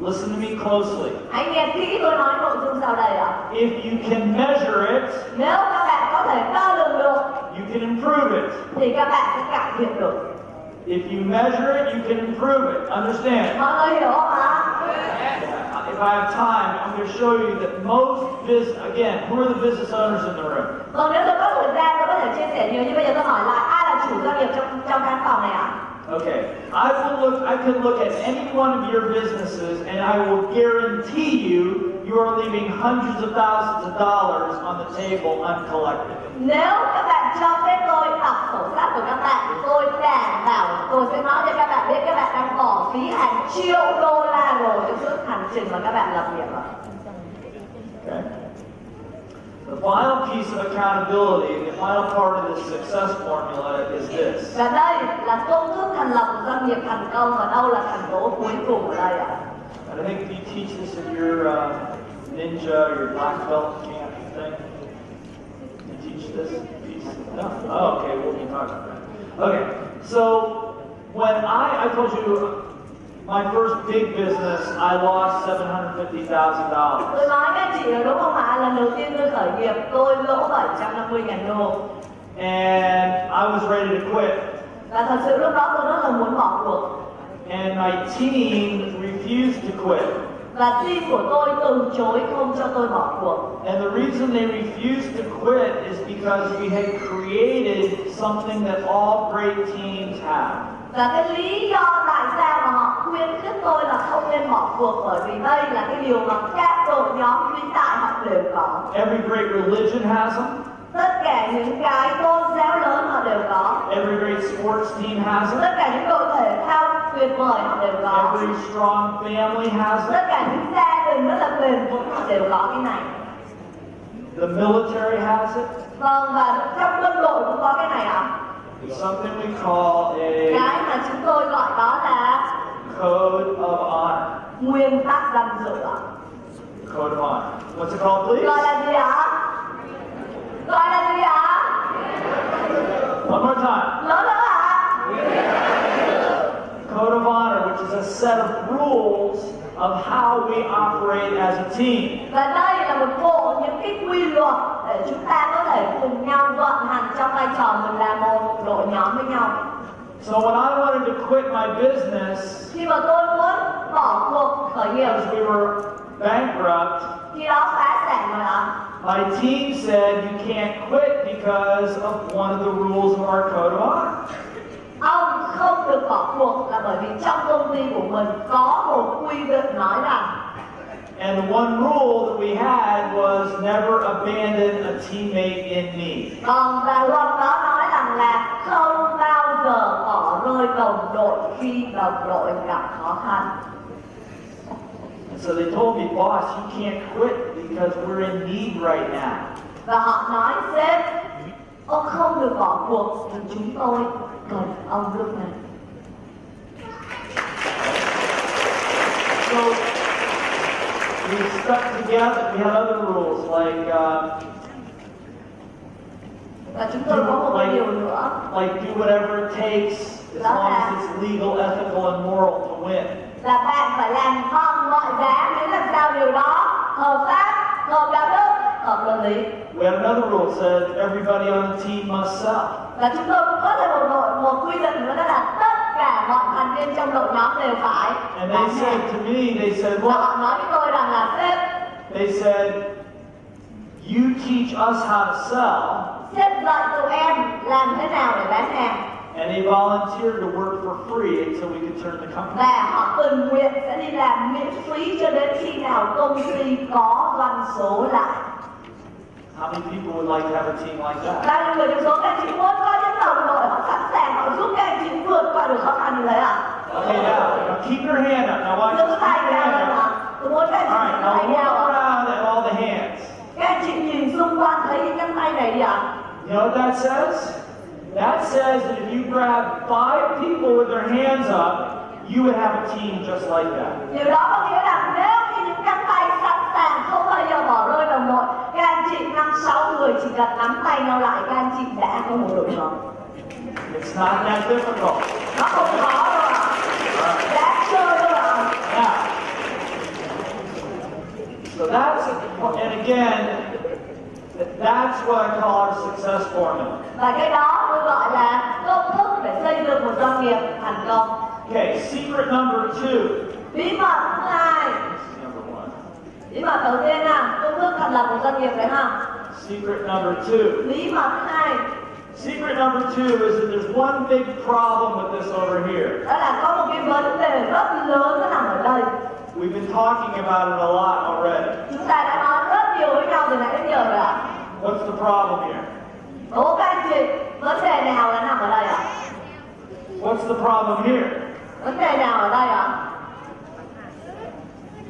Listen to me closely. hãy nghe kỹ tôi nói nội dung sau đây ạ If you can measure it, nếu các bạn có thể đo lường được you can improve it. thì các bạn sẽ cải thiện được If you measure it, you can improve it. Understand? mọi người hiểu không ạ If I have time, I'm going to show you that most business, again, who are the business owners in the room? vâng nếu tôi có thời gian tôi có thể chia sẻ nhiều nhưng bây giờ tôi hỏi lại ai là chủ doanh nghiệp trong trong căn phòng này ạ Okay, I will look. I can look at any one of your businesses, and I will guarantee you, you are leaving hundreds of thousands of dollars on the table uncollected. nếu các bạn cho phép tôi đọc sổ sách của các bạn tôi đảm bảo tôi sẽ nói cho các bạn biết các bạn đang bỏ phí hàng triệu đô la rồi suốt hành trình mà các bạn lập nghiệp Okay. The final piece of accountability, the final part of this success formula is this. và đây là công thức thành lập một doanh nghiệp thành công và đâu là thành tố cuối cùng ở đây ạ And I think you teach this in your uh, ninja, your black belt camp thing. You teach this piece? No. Oh, okay. We'll be talking about that. Okay. So when I, I told you my first big business, I lost seven hundred fifty thousand dollars, tôi nói các chị rồi đúng không ạ lần đầu tiên tôi khởi nghiệp tôi lỗ 750 ngàn đô and I was ready to quit. và thật sự lúc đó tôi rất là muốn bỏ cuộc and my team refused to quit. và team của tôi từ chối không cho tôi bỏ cuộc And the reason they refused to quit is because we had created something that all great teams have. Và cái lý do tại sao mà họ khuyến khích tôi là không nên bỏ cuộc bởi vì đây là cái điều mà các đội nhóm vĩ đại họ đều có Every great religion has them. tất cả những cái tôn giáo lớn họ đều có Every great sports team has them. tất cả những đội thể thao tuyệt vời họ đều có Every strong family has them. tất cả những gia đình rất là bền vững họ đều có cái này The military has it. vâng và trong quân đội cũng có cái này ạ It's something we call a cái mà chúng tôi gọi đó là code of honor. nguyên tắc danh dự Code of honor. What's it called, please? gọi là gì ạ gọi là gì ạ One more time. lớn nữa ạ Code of honor, which is a set of rules of how we operate as a team. và đây là một bộ những cái quy luật để chúng ta có thể cùng nhau vận hành trong vai trò mình là một đội nhóm với nhau So when I wanted to quit my business khi mà tôi muốn bỏ cuộc khởi nghiệp we were bankrupt, khi đó phá sản rồi ạ my team said you can't quit because of one of the rules of our code of honor. Bỏ cuộc là bởi vì trong công ty của mình có một quy định nói rằng And the one rule that we had was never abandon a teammate in need. còn và luật đó nói rằng là không bao giờ bỏ rơi đồng đội khi đồng đội gặp khó khăn And so they told me, boss, you can't quit because we're in need right now. và họ nói sếp ông không được bỏ cuộc vì chúng tôi cần ông lúc này So we stuck together. We had other rules like uh, và chúng tôi có một cái điều nữa like do whatever it takes as long as it's legal, ethical, and moral to win. là bạn phải làm bằng mọi giá miễn làm sao điều đó hợp pháp hợp đạo đức hợp luật lý We had another rule that said everybody on the team must sell. và chúng tôi cũng có thêm một đội một quy định nữa đó là tất cả mọi thành viên trong đội nhóm đều phải. And they said to me, they said, và họ nói với tôi rằng là sếp. They said, you teach us how to sell, sếp dạy tụi em làm thế nào để bán hàng. And they volunteered to work for free until we could turn the company. và họ tình nguyện sẽ đi làm miễn phí cho đến khi nào công ty có doanh số lại How many people would like to have a team like that? bao nhiêu người trong số các chị muốn có những đồng đội họ sẵn sàng họ giúp các anh chị vượt qua được khó khăn như thế à Okay, now, now keep your hand up. Now watch Giữ this. Tay hand up. ạ. Tôi muốn các All anh right, chị now look around at all the hands. Các anh chị nhìn xung quanh thấy những cái tay này đi ạ. You know what that says? That says that if you grab five people with their hands up, you would have a team just like that. Điều đó có nghĩa nếu như những cánh tay sẵn sàng không bao giờ bỏ rơi đồng đội, anh chị năm sáu người chỉ cần nắm tay nhau lại, các anh chị đã có một đội nhóm. It's not that difficult. Nó không khó đâu ạ. Đã chơi đâu ạ. So that's, and again, that's what I call our success formula. Và cái đó tôi gọi là công thức để xây dựng một doanh nghiệp thành công. Okay, secret number two. Bí mật thứ hai. Bí mật đầu tiên là công thức thành lập một doanh nghiệp đấy ha. Secret number two. Bí mật hai Secret number two is that there's one big problem with this over here. đó là có một cái vấn đề rất lớn nó nằm ở đây. We've been talking about it a lot already. Chúng ta đã nói rất nhiều với nhau từ nãy đến giờ rồi ạ. What's the problem here? Đố các anh chị, vấn đề nào là nằm ở đây ạ? What's the problem here? Vấn đề nào ở đây ạ?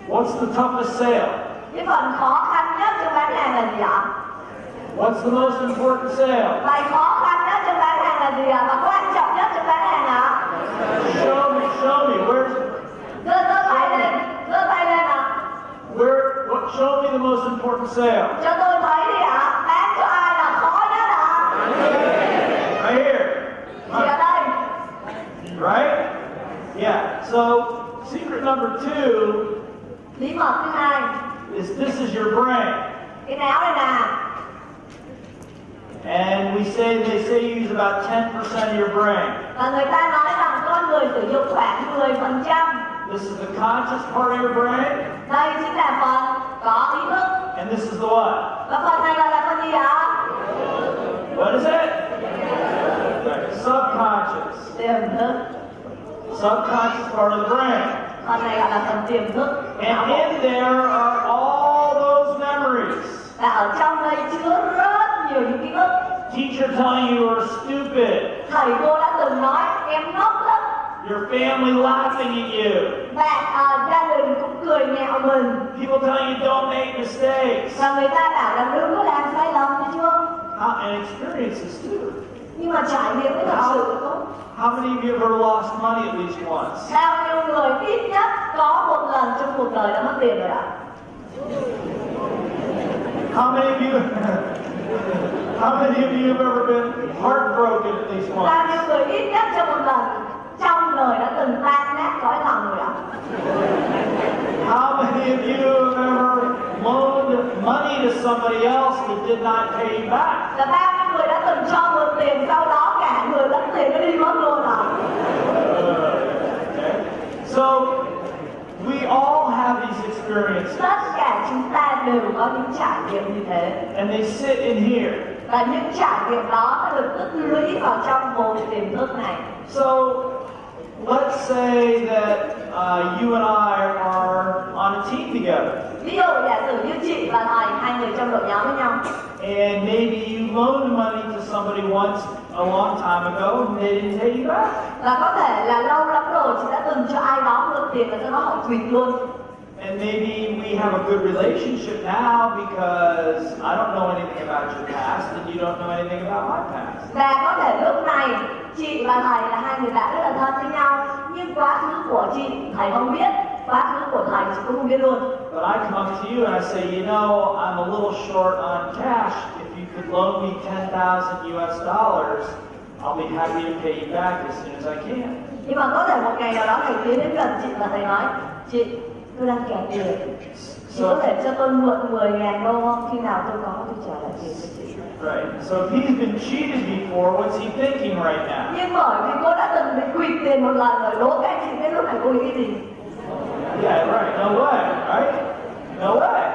What's the toughest sale? Cái phần khó khăn nhất trong bán hàng là gì ạ? What's the most important sale? Bài khó khăn nhất trong bán hàng là gì ạ? Và quan trọng nhất trong bán hàng ạ? Show me, show me. Where's Giơ giơ tay lên, giơ tay lên ạ. where? What? Show me the most important sale. Cho tôi thấy đi ạ. Bán cho ai là khó nhất ạ? Right here. Ở đây. Right? Yeah. So secret number two Bí mật thứ hai, is this is your brain. cái não này nè. And we say they say you use about 10% of your brain. và người ta nói rằng con người sử dụng khoảng 10% This is the conscious part of your brain, đây chính là phần có ý thức and this is the what? và phần này gọi là phần gì ạ What is it? Subconscious. Subconscious part of the brain. Phần này gọi là phần tiềm thức And in there are all those memories. và ở trong đây chứa rất nhiều những ký ức Teacher telling you are stupid. thầy cô đã từng nói em ngốc lắm Your family laughing at you. bạn à, gia đình cũng cười nhạo mình People telling you don't make mistakes. và người ta bảo là đừng có làm sai lầm thấy chưa How, and experiences too. Nhưng mà trải nghiệm mới thật sự tốt How many of you have ever lost money at least once? bao nhiêu người ít nhất có một lần trong cuộc đời đã mất tiền rồi ạ How many of you How many of you have ever been heartbroken at least bao once? nhiêu người ít nhất trong một lần trong đời đã từng tan nát cõi lòng rồi ạ How many of you have ever loaned money to somebody else that did not pay you back? Cho mượn tiền sau đó cả người lẫn tiền nó đi mất luôn Okay. So we all have these experiences tất cả chúng ta đều có những trải nghiệm như thế and they sit in here. và những trải nghiệm đó đã được tích lũy vào trong bộ tiềm thức này So let's say that uh, you and I are on a team together ví dụ giả sử như chị và thầy hai người trong đội nhóm với nhau and maybe you loaned money to somebody once a long time ago and they didn't pay you back. và có thể là lâu lắm rồi chị đã từng cho ai đó mượn tiền và sau đó họ quỵt luôn And maybe we have a good relationship now because I don't know anything about your past and you don't know anything about my past. và có thể lúc này chị và thầy là hai người bạn rất là thân với nhau. Nhưng quá khứ của chị thầy không biết. Quá khứ của thầy chị cũng không biết luôn. But I come up to you and I say, you know, I'm a little short on cash. If you could loan me 10,000 US dollars, I'll be happy to pay you back as soon as I can. nhưng mà có thể một ngày nào đó thầy tiến đến gần chị và thầy nói chị tôi đang kẹt tiền. Chị có thể cho tôi mượn 10 ngàn đô không? Khi nào tôi có tôi trả lại tiền cho chị Right. So if he's been cheated before, what's he thinking right now? nhưng bởi vì cô đã từng bị quỵt tiền một lần rồi đố các chị biết lúc này cô nghĩ gì Yeah, right. No way, right? No way.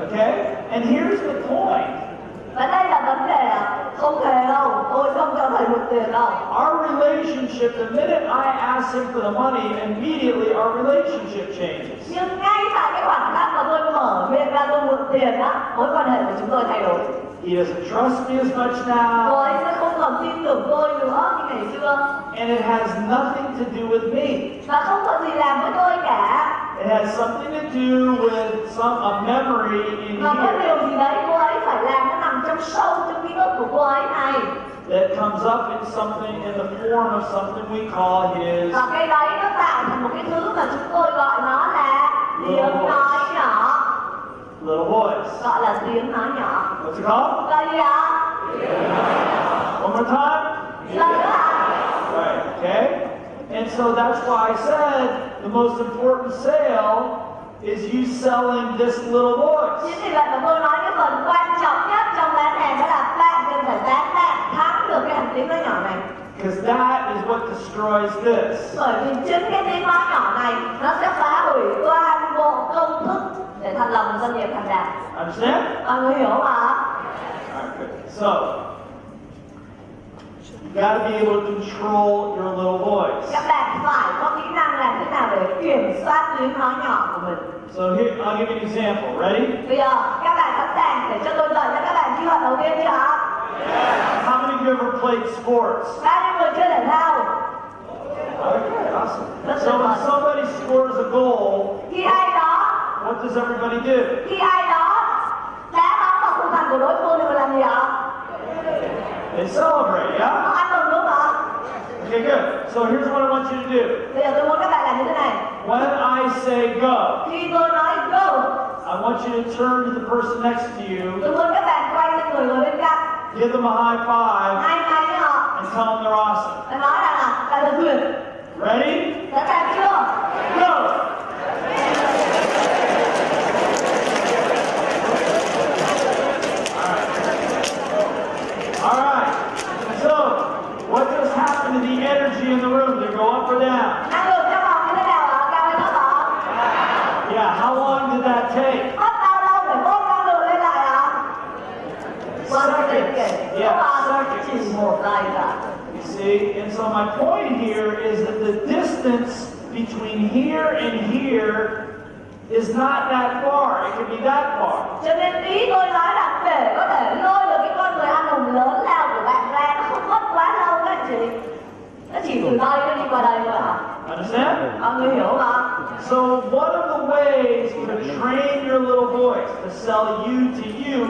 Okay? And here's the point. Và đây là vấn đề không hề đâu. Tôi không cho thầy mượn tiền đâu. Our relationship, the minute I ask him for the money, immediately our relationship changes. nhưng ngay tại cái khoảnh khắc mà tôi mở miệng ra tôi mượn tiền á mối quan hệ của chúng tôi thay đổi. He doesn't trust me as much cô now, ấy sẽ không còn tin tưởng tôi nữa như ngày xưa. And it has nothing to do with me. và không có gì làm với tôi cả It has something to do with some a memory in và có here. điều gì đấy cô ấy phải làm nó nằm trong sâu trong ký ức của cô ấy này. That comes up in something in the form of something we call his và cái đấy nó tạo thành một cái thứ mà chúng tôi gọi nó là tiếng nói nhỏ. Little voice. gọi là tiếng nói nhỏ. What's it called? là gì ạ One more time. lần nữa ạ Right, okay? And so that's why I said the most important sale is you selling this little voice. chính vì vậy mà tôi nói cái phần quan trọng nhất trong bán hàng đó là bạn cần phải bán bạn thắng được cái hành tiếng nói nhỏ này Because that is what destroys this. bởi vì chính cái tiếng nói nhỏ này nó sẽ phá hủy toàn bộ công thức để thành lập một doanh nghiệp thành đạt Understand? mọi người hiểu Alright, good. So, you got to be able to control your little voice. các bạn phải có kỹ năng làm thế nào để kiểm soát tiếng nói nhỏ của mình So here, I'll give you an example. Ready? bây giờ các bạn sẵn sàng để cho tôi dạy cho các bạn kỹ thuật đầu tiên chưa How many of you ever played sports? bao nhiêu người chơi thể thao Okay, awesome. So when somebody scores a goal, khi ai đó what does everybody do? khi ai đó đá bóng vào khung thành của đối phương thì mình làm gì ạ They celebrate, yeah? Họ ăn mừng đúng không Okay, good. So here's what I want you to do. bây giờ tôi muốn các bạn làm như thế này When I say go, khi tôi nói go I want you to turn to the person next to you, tôi muốn các bạn quay sang người ngồi bên cạnh give them a high five, hai tay với họ and tell them they're awesome. và nói rằng là là thật tuyệt Ready? sẵn sàng chưa Go! To the energy in the room. They go up or down. năng lượng trong phòng như thế nào ạ cao hay thấp ạ Yeah, how long did that take? mất bao lâu để bơm năng lượng lên lại ạ One second Yeah, Đúng second. chỉ một giây ạ You see, and so my point here is that the distance between here and here is not that far. It could be that far. cho nên ý tôi nói là để có thể lôi được cái con người anh hùng lớn lao của bạn ra nó không mất quá lâu các chị nó chỉ từ đây nó đi qua đây thôi ạ Understand? mọi người hiểu không So one of the ways to train your little voice to sell you to you